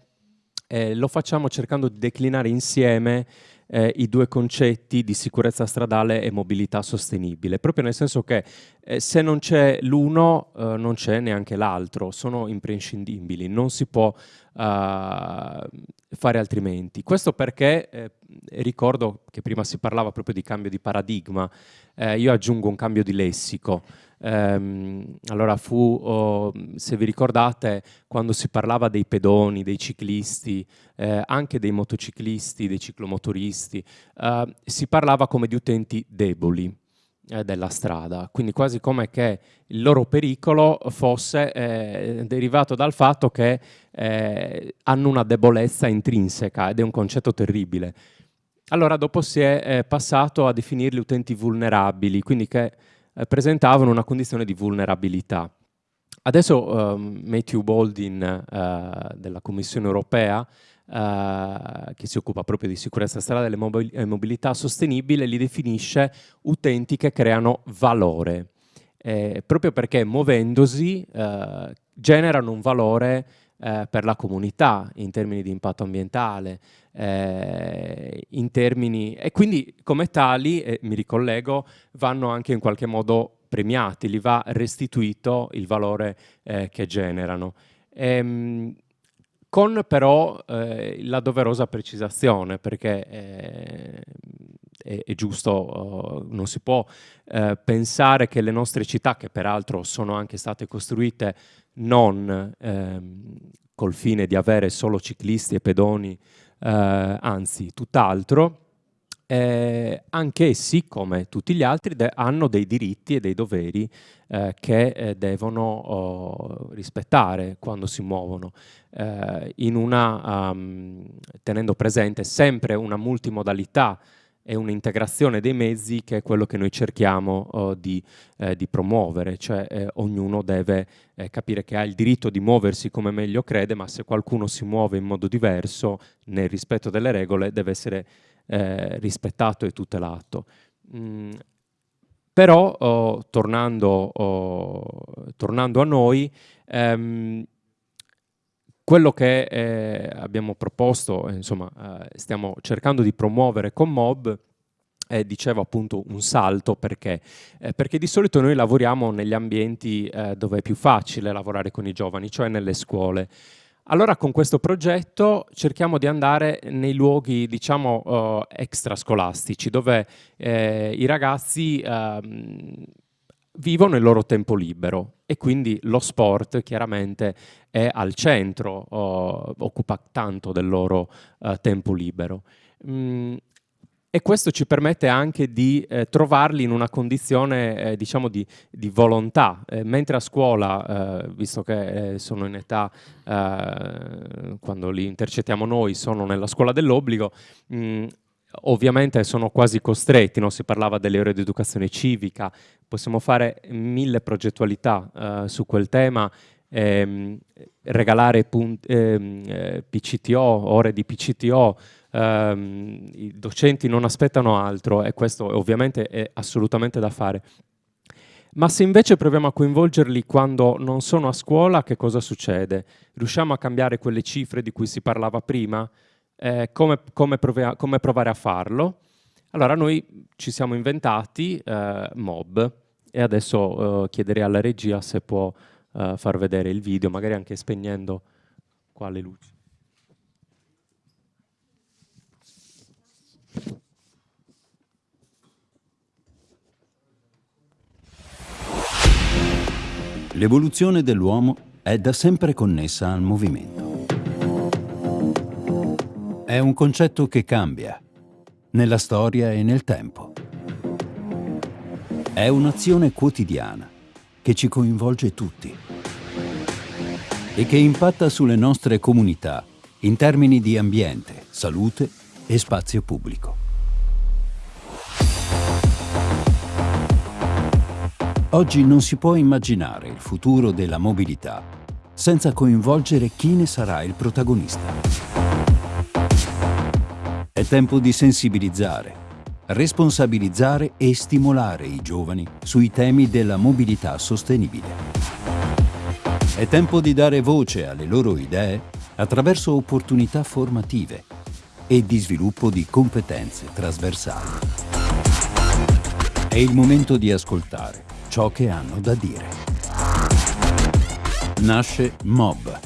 lo facciamo cercando di declinare insieme eh, i due concetti di sicurezza stradale e mobilità sostenibile, proprio nel senso che eh, se non c'è l'uno eh, non c'è neanche l'altro, sono imprescindibili, non si può uh, fare altrimenti. Questo perché eh, ricordo che prima si parlava proprio di cambio di paradigma, eh, io aggiungo un cambio di lessico, Ehm, allora fu, oh, se vi ricordate, quando si parlava dei pedoni, dei ciclisti, eh, anche dei motociclisti, dei ciclomotoristi, eh, si parlava come di utenti deboli eh, della strada, quindi quasi come che il loro pericolo fosse eh, derivato dal fatto che eh, hanno una debolezza intrinseca ed è un concetto terribile. Allora dopo si è eh, passato a definirli utenti vulnerabili, quindi che eh, presentavano una condizione di vulnerabilità. Adesso um, Matthew Baldwin uh, della Commissione europea, uh, che si occupa proprio di sicurezza stradale e mobilità sostenibile, li definisce utenti che creano valore, eh, proprio perché muovendosi uh, generano un valore eh, per la comunità in termini di impatto ambientale, eh, in termini, e quindi come tali, eh, mi ricollego, vanno anche in qualche modo premiati, gli va restituito il valore eh, che generano. Ehm, con però eh, la doverosa precisazione, perché eh, è, è, giusto, uh, non si può uh, pensare che le nostre città, che peraltro sono anche state costruite non ehm, col fine di avere solo ciclisti e pedoni eh, anzi tutt'altro, eh, anch'essi, come tutti gli altri, hanno dei diritti e dei doveri eh, che eh, devono oh, rispettare quando si muovono, eh, una, um, tenendo presente sempre una multimodalità è un'integrazione dei mezzi che è quello che noi cerchiamo uh, di, eh, di, promuovere, cioè eh, ognuno deve eh, capire che ha il diritto di muoversi come meglio crede, ma se qualcuno si muove in modo diverso nel rispetto delle regole deve essere eh, rispettato e tutelato. Mm, però, oh, tornando, oh, tornando, a noi, ehm, quello che eh, abbiamo proposto, insomma, eh, stiamo cercando di promuovere con MOB eh, dicevo appunto un salto perché? Eh, perché di solito noi lavoriamo negli ambienti eh, dove è più facile lavorare con i giovani, cioè nelle scuole. Allora con questo progetto cerchiamo di andare nei luoghi diciamo uh, extrascolastici dove eh, i ragazzi uh, vivono il loro tempo libero e quindi lo sport chiaramente è al centro, uh, occupa tanto del loro eh, tempo libero. Mm, e questo ci permette anche di eh, trovarli in una condizione eh, diciamo di, di volontà, eh, mentre a scuola, eh, visto che eh, sono in età, eh, quando li intercettiamo noi, sono nella scuola dell'obbligo, mm, ovviamente sono quasi costretti, no? si parlava delle ore di educazione civica, possiamo fare mille progettualità su quel tema, ehm, regalare ehm, PCTO, ore di PCTO, ehm, i docenti non aspettano altro e questo ovviamente è assolutamente da fare. Ma se invece proviamo a coinvolgerli quando non sono a scuola, che cosa succede? Riusciamo a cambiare quelle cifre di cui si parlava prima? Eh, come, come, come, provare a farlo? Allora noi ci siamo inventati eh, Mob e adesso eh, chiederei alla regia se può eh, far vedere il video, magari anche spegnendo qua le luci. L'evoluzione dell'uomo è da sempre connessa al movimento. È un concetto che cambia, nella storia e nel tempo. È un'azione quotidiana che ci coinvolge tutti e che impatta sulle nostre comunità in termini di ambiente, salute e spazio pubblico. Oggi non si può immaginare il futuro della mobilità senza coinvolgere chi ne sarà il protagonista. È tempo di sensibilizzare, responsabilizzare e stimolare i giovani sui temi della mobilità sostenibile. È tempo di dare voce alle loro idee attraverso opportunità formative e di sviluppo di competenze trasversali. È il momento di ascoltare ciò che hanno da dire. Nasce MOB.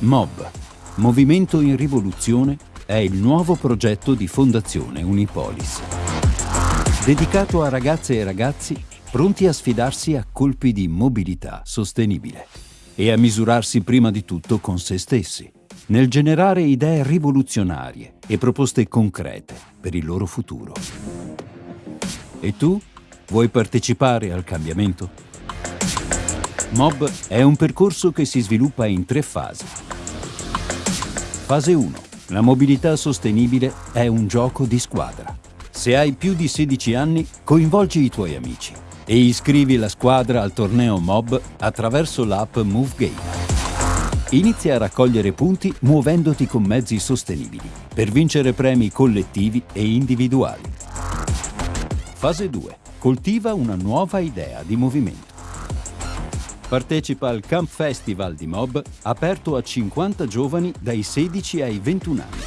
MOB, Movimento in Rivoluzione, è il nuovo progetto di Fondazione Unipolis. Dedicato a ragazze e ragazzi pronti a sfidarsi a colpi di mobilità sostenibile e a misurarsi prima di tutto con se stessi, nel generare idee rivoluzionarie e proposte concrete per il loro futuro. E tu? Vuoi partecipare al cambiamento? MOB è un percorso che si sviluppa in tre fasi. Fase 1. La mobilità sostenibile è un gioco di squadra. Se hai più di 16 anni, coinvolgi i tuoi amici e iscrivi la squadra al torneo MOB attraverso l'app MoveGame. Inizia a raccogliere punti muovendoti con mezzi sostenibili per vincere premi collettivi e individuali. Fase 2 coltiva una nuova idea di movimento. Partecipa al Camp Festival di Mob aperto a 50 giovani dai 16 ai 21 anni.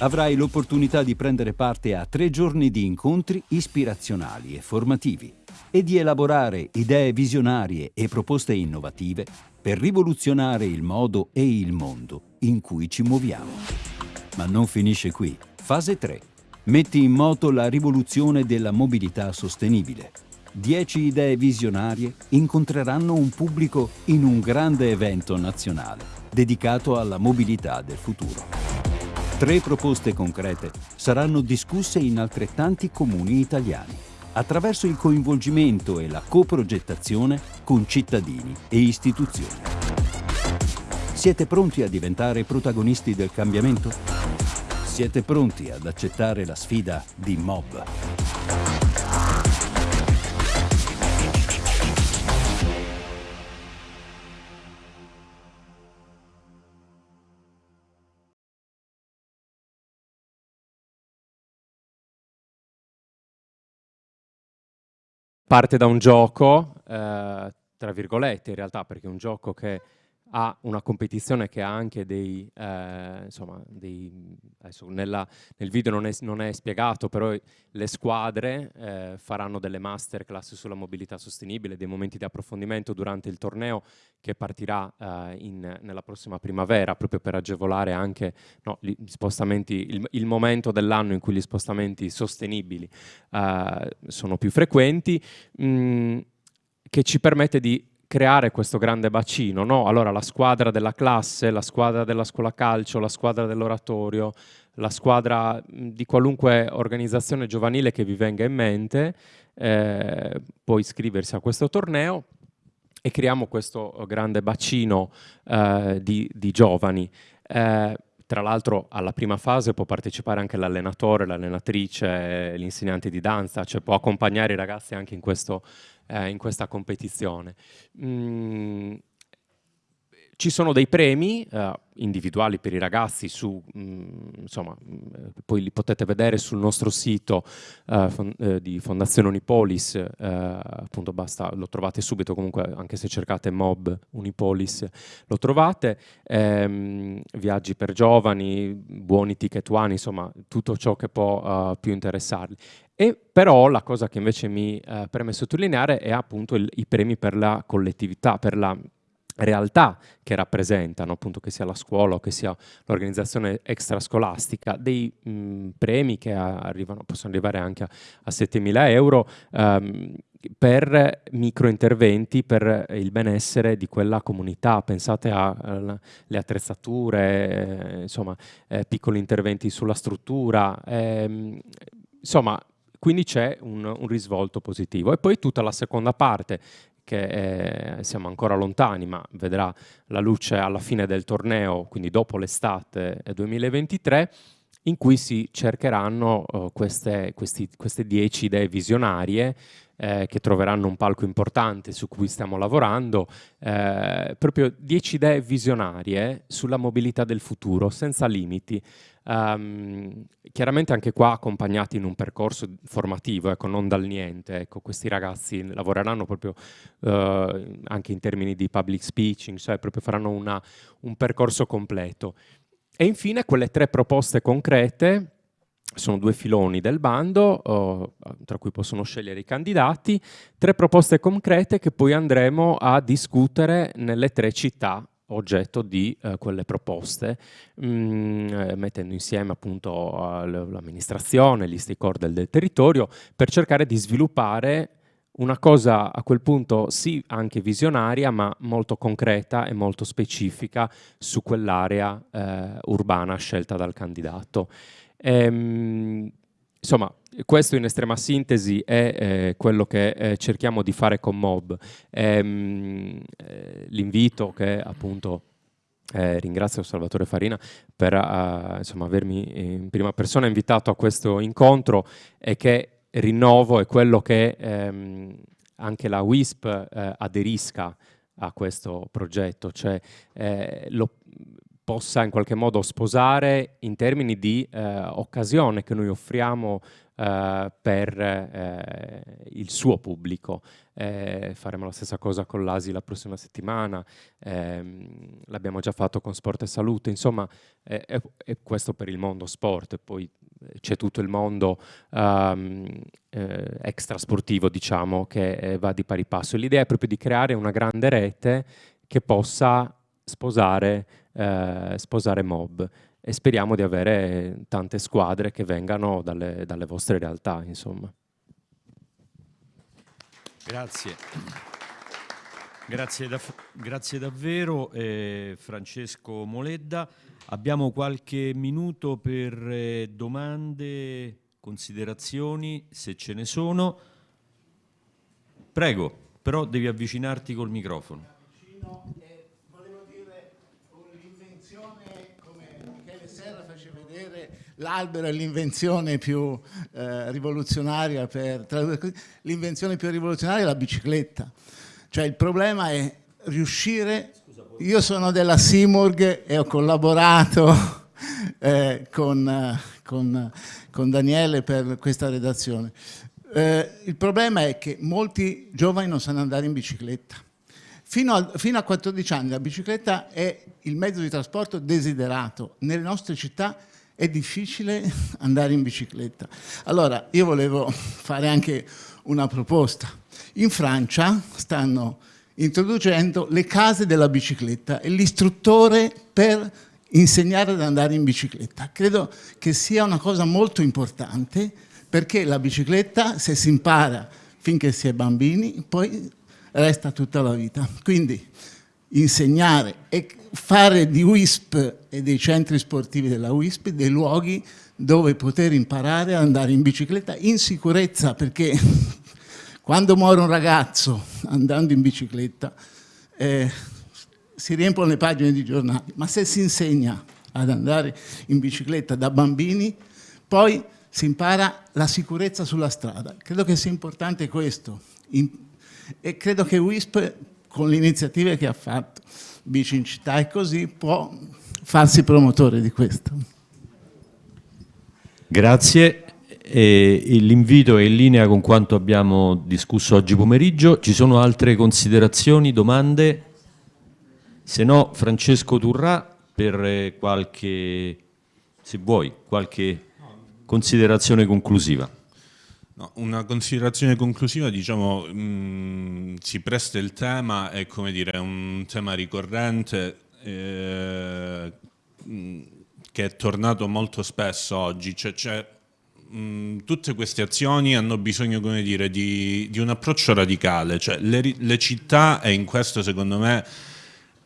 Avrai l'opportunità di prendere parte a tre giorni di incontri ispirazionali e formativi e di elaborare idee visionarie e proposte innovative per rivoluzionare il modo e il mondo in cui ci muoviamo. Ma non finisce qui. Fase 3 metti in moto la rivoluzione della mobilità sostenibile. Dieci idee visionarie incontreranno un pubblico in un grande evento nazionale dedicato alla mobilità del futuro. Tre proposte concrete saranno discusse in altrettanti comuni italiani attraverso il coinvolgimento e la coprogettazione con cittadini e istituzioni. Siete pronti a diventare protagonisti del cambiamento? Siete pronti ad accettare la sfida di Mob? Parte da un gioco, eh, tra virgolette in realtà, perché è un gioco che ha una competizione che ha anche dei, eh, insomma, dei, adesso nella, nel video non è, non è, spiegato, però le squadre eh, faranno delle masterclass sulla mobilità sostenibile, dei momenti di approfondimento durante il torneo che partirà eh, in, nella prossima primavera, proprio per agevolare anche no, gli spostamenti, il, il momento dell'anno in cui gli spostamenti sostenibili eh, sono più frequenti, mh, mm, che ci permette di creare questo grande bacino, no? Allora la squadra della classe, la squadra della scuola calcio, la squadra dell'oratorio, la squadra di qualunque organizzazione giovanile che vi venga in mente eh, può iscriversi a questo torneo e creiamo questo grande bacino eh, di, di, giovani. Eh, tra l'altro alla prima fase può partecipare anche l'allenatore, l'allenatrice, l'insegnante di danza, cioè può accompagnare i ragazzi anche in questo eh, in questa competizione. Mm, ci sono dei premi eh, individuali per i ragazzi, su, mh, mm, insomma, mh, mm, poi li potete vedere sul nostro sito eh, fon eh, di Fondazione Unipolis, eh, appunto basta, lo trovate subito comunque anche se cercate Mob Unipolis lo trovate, ehm, viaggi per giovani, buoni ticket one, insomma tutto ciò che può uh, più interessarli. E però la cosa che invece mi eh, preme sottolineare è appunto il, i premi per la collettività, per la realtà che rappresentano, appunto che sia la scuola o che sia l'organizzazione extrascolastica, dei mh, premi che arrivano, possono arrivare anche a, a 7.000 euro ehm, per microinterventi per il benessere di quella comunità. Pensate alle attrezzature, eh, insomma, eh, piccoli interventi sulla struttura, ehm, insomma, quindi c'è un, un, risvolto positivo. E poi tutta la seconda parte, che è, siamo ancora lontani, ma vedrà la luce alla fine del torneo, quindi dopo l'estate 2023, in cui si cercheranno uh, queste, questi, queste dieci idee visionarie eh, che troveranno un palco importante su cui stiamo lavorando, eh, proprio dieci idee visionarie sulla mobilità del futuro, senza limiti, Um, chiaramente anche qua accompagnati in un percorso formativo, ecco, non dal niente. Ecco, questi ragazzi lavoreranno proprio uh, anche in termini di public speaking, cioè proprio faranno una, un percorso completo. E infine quelle tre proposte concrete sono due filoni del bando, uh, tra cui possono scegliere i candidati, tre proposte concrete che poi andremo a discutere nelle tre città oggetto di eh, quelle proposte, mh, mm, eh, mettendo insieme appunto l'amministrazione, gli stakeholder del territorio, per cercare di sviluppare una cosa a quel punto sì anche visionaria, ma molto concreta e molto specifica su quell'area eh, urbana scelta dal candidato. Ehm, insomma, questo in estrema sintesi è eh, quello che eh, cerchiamo di fare con Mob. Ehm, eh, L'invito che appunto eh, ringrazio Salvatore Farina per uh, insomma, avermi in prima persona invitato a questo incontro e che rinnovo è quello che ehm, anche la WISP eh, aderisca a questo progetto, cioè eh, lo possa in qualche modo sposare in termini di occasione che noi offriamo Uh, per uh, il suo pubblico. Eh, faremo la stessa cosa con l'ASI la prossima settimana, ehm, l'abbiamo già fatto con Sport e Salute, insomma è, è, questo per il mondo sport, poi eh, c'è tutto il mondo um, eh, extrasportivo diciamo che va di pari passo. L'idea è proprio di creare una grande rete che possa sposare, sposare mob e speriamo di avere tante squadre che vengano dalle, dalle vostre realtà. Insomma. Grazie. Grazie, da, grazie davvero eh, Francesco Moledda. Abbiamo qualche minuto per eh, domande, considerazioni, se ce ne sono. Prego, però devi avvicinarti col microfono. L'albero è l'invenzione più eh, rivoluzionaria per l'invenzione più rivoluzionaria è la bicicletta. Cioè il problema è riuscire io sono della Simurg e ho collaborato eh, con, con, con, Daniele per questa redazione. Eh, il problema è che molti giovani non sanno andare in bicicletta. Fino a, fino a 14 anni la bicicletta è il mezzo di trasporto desiderato. Nelle nostre città è difficile andare in bicicletta. Allora, io volevo fare anche una proposta. In Francia stanno introducendo le case della bicicletta e l'istruttore per insegnare ad andare in bicicletta. Credo che sia una cosa molto importante perché la bicicletta, se si impara finché si è bambini, poi resta tutta la vita. Quindi insegnare e fare di WISP e dei centri sportivi della WISP dei luoghi dove poter imparare ad andare in bicicletta in sicurezza perché quando muore un ragazzo andando in bicicletta eh, si riempiono le pagine di giornali, ma se si insegna ad andare in bicicletta da bambini, poi si impara la sicurezza sulla strada. Credo che sia importante questo in, e credo che WISP con le iniziative che ha fatto, Bici in città e così, può farsi promotore di questo. Grazie. L'invito è in linea con quanto abbiamo discusso oggi pomeriggio. Ci sono altre considerazioni, domande? Se no, Francesco Turrà per eh, qualche, se vuoi, qualche considerazione conclusiva. No, una considerazione conclusiva, diciamo, mh, mm, si presta il tema, è come dire, un tema ricorrente eh, mm, che è tornato molto spesso oggi, cioè, cioè mh, mm, tutte queste azioni hanno bisogno, come dire, di, di un approccio radicale, cioè le, le città, e in questo secondo me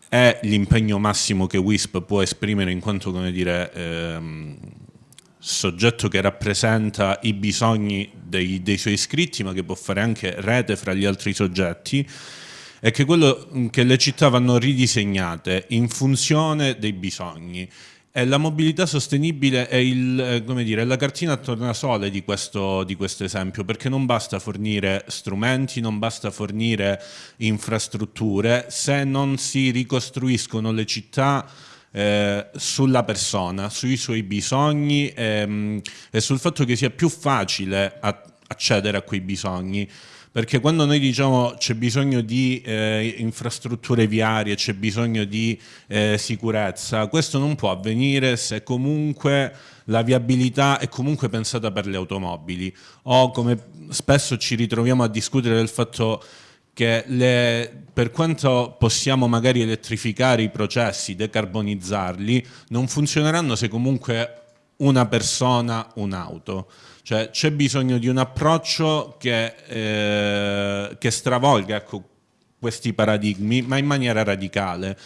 è l'impegno massimo che WISP può esprimere in quanto, come dire, ehm, soggetto che rappresenta i bisogni dei, dei, suoi iscritti ma che può fare anche rete fra gli altri soggetti è che, quello, che le città vanno ridisegnate in funzione dei bisogni. E la mobilità sostenibile è, il, eh, dire, la cartina a tornasole di questo, di questo esempio perché non basta fornire strumenti, non basta fornire infrastrutture. Se non si ricostruiscono le città eh, sulla persona, sui suoi bisogni ehm, e sul fatto che sia più facile accedere a quei bisogni. Perché quando noi diciamo c'è bisogno di eh, infrastrutture viarie, c'è bisogno di eh, sicurezza, questo non può avvenire se comunque la viabilità è comunque pensata per le automobili. O come spesso ci ritroviamo a discutere del fatto che le, per quanto possiamo magari elettrificare i processi, decarbonizzarli, non funzioneranno se comunque una persona, un'auto. Cioè c'è bisogno di un approccio che, eh, che stravolga ecco, questi paradigmi, ma in maniera radicale.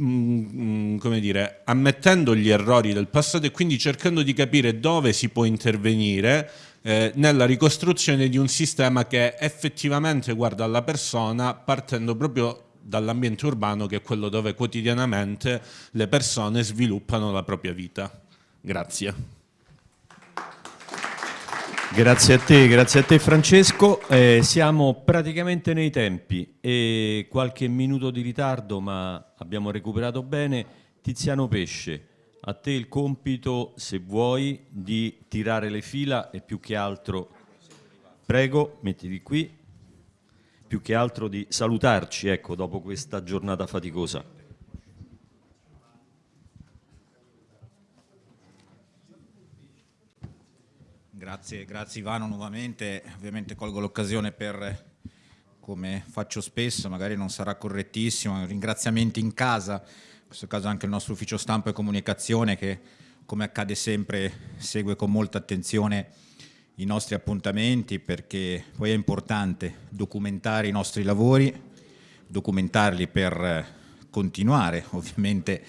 Mm, come dire, ammettendo gli errori del passato e quindi cercando di capire dove si può intervenire eh, nella ricostruzione di un sistema che effettivamente guarda alla persona partendo proprio dall'ambiente urbano che è quello dove quotidianamente le persone sviluppano la propria vita. Grazie. Grazie a te, grazie a te Francesco. Eh, siamo praticamente nei tempi e qualche minuto di ritardo ma abbiamo recuperato bene. Tiziano Pesce, a te il compito, se vuoi, di tirare le fila e più che altro, prego, mettiti qui, più che altro di salutarci, ecco, dopo questa giornata faticosa. Grazie, grazie Ivano nuovamente, ovviamente colgo l'occasione per, come faccio spesso, magari non sarà correttissimo, ringraziamenti in casa, questo caso anche il nostro ufficio stampa e comunicazione che come accade sempre segue con molta attenzione i nostri appuntamenti perché poi è importante documentare i nostri lavori, documentarli per continuare ovviamente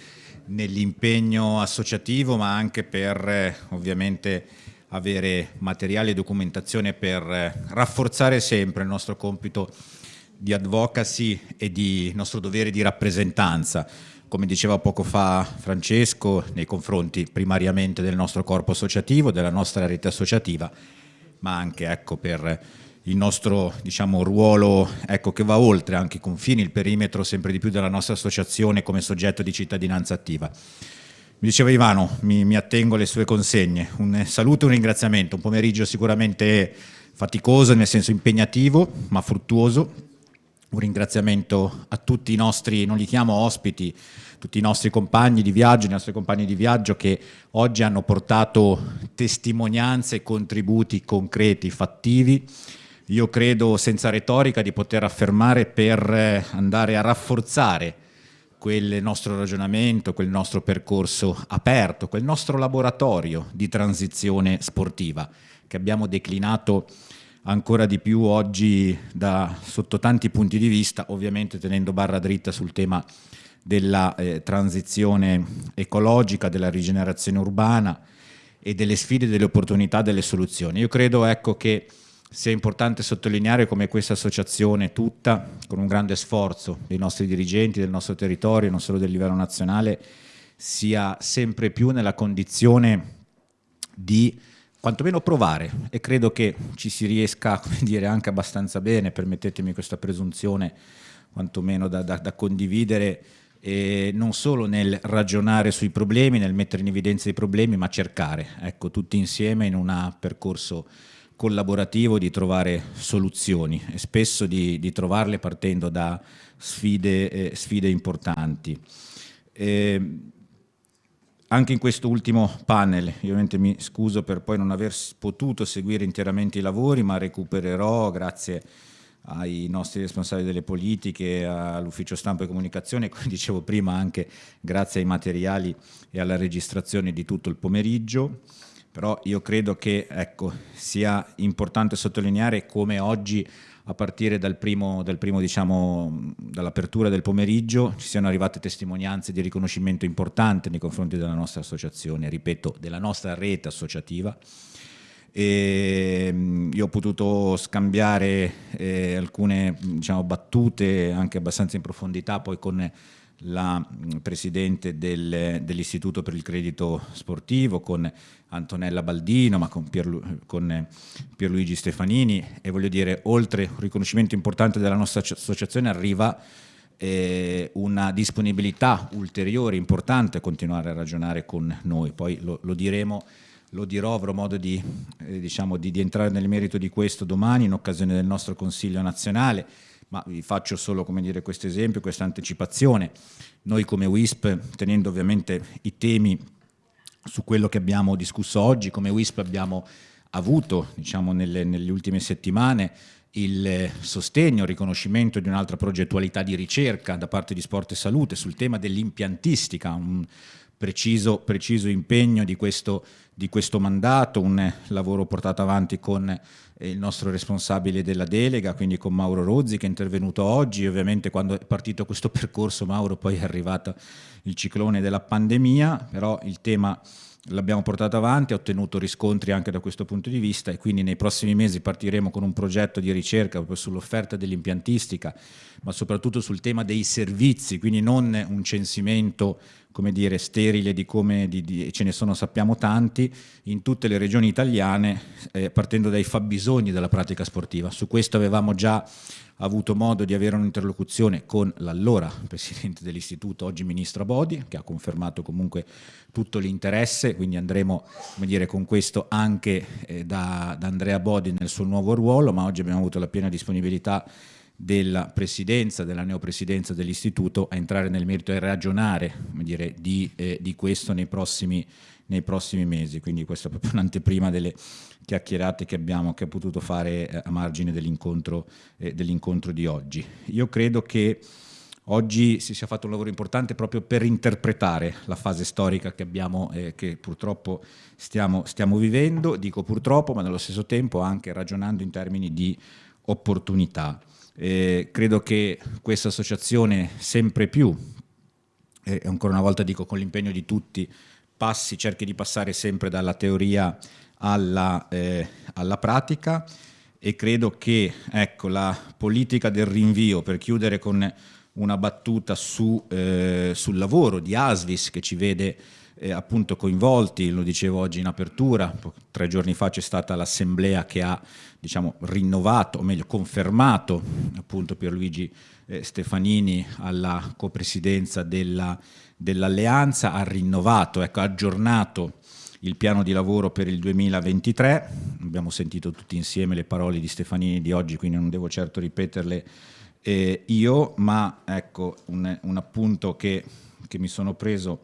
nell'impegno associativo ma anche per ovviamente avere materiale e documentazione per rafforzare sempre il nostro compito di advocacy e di nostro dovere di rappresentanza come diceva poco fa Francesco, nei confronti primariamente del nostro corpo associativo, della nostra rete associativa, ma anche ecco, per il nostro diciamo, ruolo ecco, che va oltre anche i confini, il perimetro sempre di più della nostra associazione come soggetto di cittadinanza attiva. Mi diceva Ivano, mi, mi attengo alle sue consegne, un saluto e un ringraziamento, un pomeriggio sicuramente faticoso, nel senso impegnativo, ma fruttuoso, un ringraziamento a tutti i nostri, non li chiamo ospiti, tutti i nostri compagni di viaggio, i nostri compagni di viaggio che oggi hanno portato testimonianze e contributi concreti, fattivi. Io credo senza retorica di poter affermare per eh, andare a rafforzare quel nostro ragionamento, quel nostro percorso aperto, quel nostro laboratorio di transizione sportiva che abbiamo declinato ancora di più oggi da, sotto tanti punti di vista, ovviamente tenendo barra dritta sul tema della eh, transizione ecologica, della rigenerazione urbana e delle sfide, delle opportunità, delle soluzioni. Io credo ecco, che sia importante sottolineare come questa associazione tutta, con un grande sforzo dei nostri dirigenti, del nostro territorio, non solo del livello nazionale, sia sempre più nella condizione di quantomeno provare e credo che ci si riesca come dire, anche abbastanza bene, permettetemi questa presunzione quantomeno da, da, da condividere, eh, non solo nel ragionare sui problemi, nel mettere in evidenza i problemi, ma cercare, ecco, tutti insieme in un percorso collaborativo di trovare soluzioni e spesso di, di trovarle partendo da sfide, eh, sfide importanti. Eh, anche in questo ultimo panel, ovviamente mi scuso per poi non aver potuto seguire interamente i lavori, ma recupererò grazie ai nostri responsabili delle politiche, all'ufficio stampa e comunicazione, come dicevo prima anche grazie ai materiali e alla registrazione di tutto il pomeriggio, però io credo che ecco, sia importante sottolineare come oggi a partire dal primo, dal primo diciamo, dall'apertura del pomeriggio ci siano arrivate testimonianze di riconoscimento importante nei confronti della nostra associazione, ripeto, della nostra rete associativa. E mm, io ho potuto scambiare eh, alcune diciamo, battute anche abbastanza in profondità poi con la mm, presidente del, dell'Istituto per il Credito Sportivo, con Antonella Baldino, ma con, Pierlu, con Pierluigi Stefanini. E voglio dire, oltre un riconoscimento importante della nostra associazione arriva eh, una disponibilità ulteriore, importante a continuare a ragionare con noi, poi lo, lo diremo lo dirò, avrò modo di, eh, diciamo, di, di entrare nel merito di questo domani in occasione del nostro Consiglio nazionale, ma vi faccio solo dire, questo esempio, questa anticipazione. Noi come WISP, tenendo ovviamente i temi su quello che abbiamo discusso oggi, come WISP abbiamo avuto diciamo, nelle, nelle ultime settimane il sostegno, il riconoscimento di un'altra progettualità di ricerca da parte di Sport e Salute sul tema dell'impiantistica, un preciso, preciso impegno di questo, di questo mandato, un lavoro portato avanti con il nostro responsabile della delega, quindi con Mauro Rozzi che è intervenuto oggi, ovviamente quando è partito questo percorso Mauro poi è arrivato il ciclone della pandemia, però il tema l'abbiamo portato avanti, ha ottenuto riscontri anche da questo punto di vista e quindi nei prossimi mesi partiremo con un progetto di ricerca proprio sull'offerta dell'impiantistica, ma soprattutto sul tema dei servizi, quindi non un censimento come dire, sterile di come di, di, ce ne sono sappiamo tanti in tutte le regioni italiane eh, partendo dai fabbisogni della pratica sportiva. Su questo avevamo già avuto modo di avere un'interlocuzione con l'allora Presidente dell'Istituto, oggi Ministro Bodi, che ha confermato comunque tutto l'interesse, quindi andremo dire, con questo anche eh, da, da Andrea Bodi nel suo nuovo ruolo, ma oggi abbiamo avuto la piena disponibilità della presidenza, della neopresidenza dell'istituto a entrare nel merito e ragionare dire, di, eh, di, questo nei prossimi, nei prossimi, mesi, quindi questa è proprio un'anteprima delle chiacchierate che abbiamo che ho potuto fare eh, a margine dell'incontro eh, dell di oggi. Io credo che oggi si sia fatto un lavoro importante proprio per interpretare la fase storica che abbiamo, eh, che purtroppo stiamo, stiamo vivendo, dico purtroppo, ma nello stesso tempo anche ragionando in termini di opportunità. Eh, credo che questa associazione sempre più, e ancora una volta dico con l'impegno di tutti, passi, cerchi di passare sempre dalla teoria alla, eh, alla pratica. E credo che ecco, la politica del rinvio, per chiudere con una battuta su, eh, sul lavoro di Asvis che ci vede eh, appunto coinvolti, lo dicevo oggi in apertura, tre giorni fa c'è stata l'assemblea che ha diciamo, rinnovato, o meglio confermato appunto Pierluigi eh, Stefanini alla copresidenza dell'alleanza, dell ha rinnovato, ecco, aggiornato il piano di lavoro per il 2023, abbiamo sentito tutti insieme le parole di Stefanini di oggi, quindi non devo certo ripeterle eh, io, ma ecco un, un appunto che, che, mi sono preso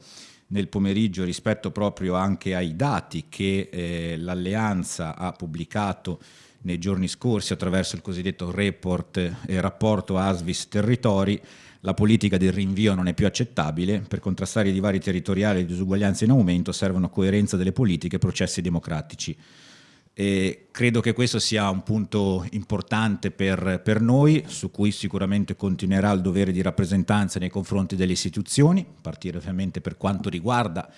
nel pomeriggio rispetto proprio anche ai dati che eh, l'Alleanza ha pubblicato nei giorni scorsi attraverso il cosiddetto report e eh, rapporto Asvis Territori, la politica del rinvio non è più accettabile, per contrastare i divari territoriali e le disuguaglianze in aumento servono coerenza delle politiche e processi democratici. E credo che questo sia un punto importante per, per, noi, su cui sicuramente continuerà il dovere di rappresentanza nei confronti delle istituzioni, a partire ovviamente per quanto riguarda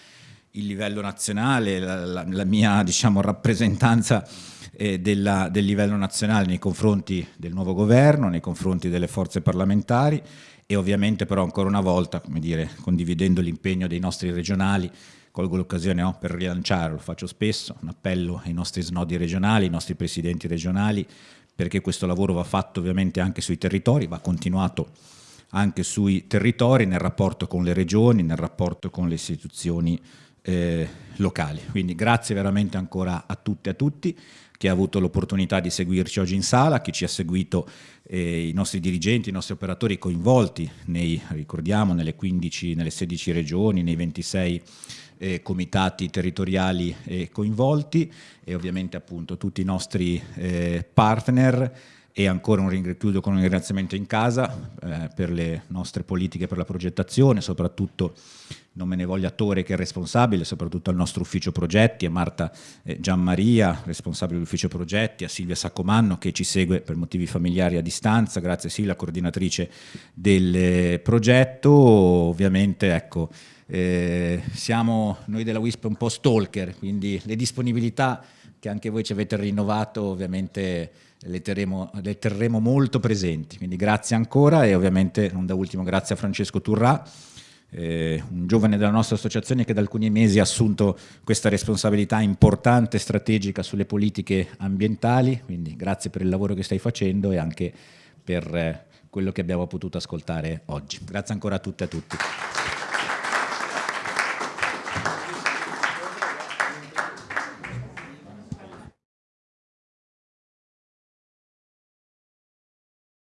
il livello nazionale, la, la, la mia diciamo, rappresentanza eh, della, del livello nazionale nei confronti del nuovo governo, nei confronti delle forze parlamentari e ovviamente però ancora una volta, come dire, condividendo l'impegno dei nostri regionali, colgo l'occasione no, per rilanciare, lo faccio spesso, un appello ai nostri snodi regionali, ai nostri presidenti regionali, perché questo lavoro va fatto ovviamente anche sui territori, va continuato anche sui territori, nel rapporto con le regioni, nel rapporto con le istituzioni eh, locali. Quindi grazie veramente ancora a tutte e a tutti chi ha avuto l'opportunità di seguirci oggi in sala, chi ci ha seguito eh, i nostri dirigenti, i nostri operatori coinvolti nei, ricordiamo, nelle 15, nelle 16 regioni, nei 26 eh, comitati territoriali eh, coinvolti e ovviamente appunto tutti i nostri eh, partner e ancora un ringraziamento con un ringraziamento in casa eh, per le nostre politiche per la progettazione, soprattutto non me ne voglia Tore che è responsabile, soprattutto al nostro ufficio progetti, a Marta eh, Gianmaria, responsabile dell'ufficio progetti, a Silvia Saccomanno che ci segue per motivi familiari a distanza, grazie Silvia, coordinatrice del eh, progetto, ovviamente ecco, eh, siamo noi della WISP un po' stalker, quindi le disponibilità che anche voi ci avete rinnovato ovviamente le terremo, le terremo molto presenti, quindi grazie ancora e ovviamente non da ultimo grazie a Francesco Turrà, eh, un giovane della nostra associazione che da alcuni mesi ha assunto questa responsabilità importante e strategica sulle politiche ambientali, quindi grazie per il lavoro che stai facendo e anche per eh, quello che abbiamo potuto ascoltare oggi. Grazie ancora a tutte e a tutti.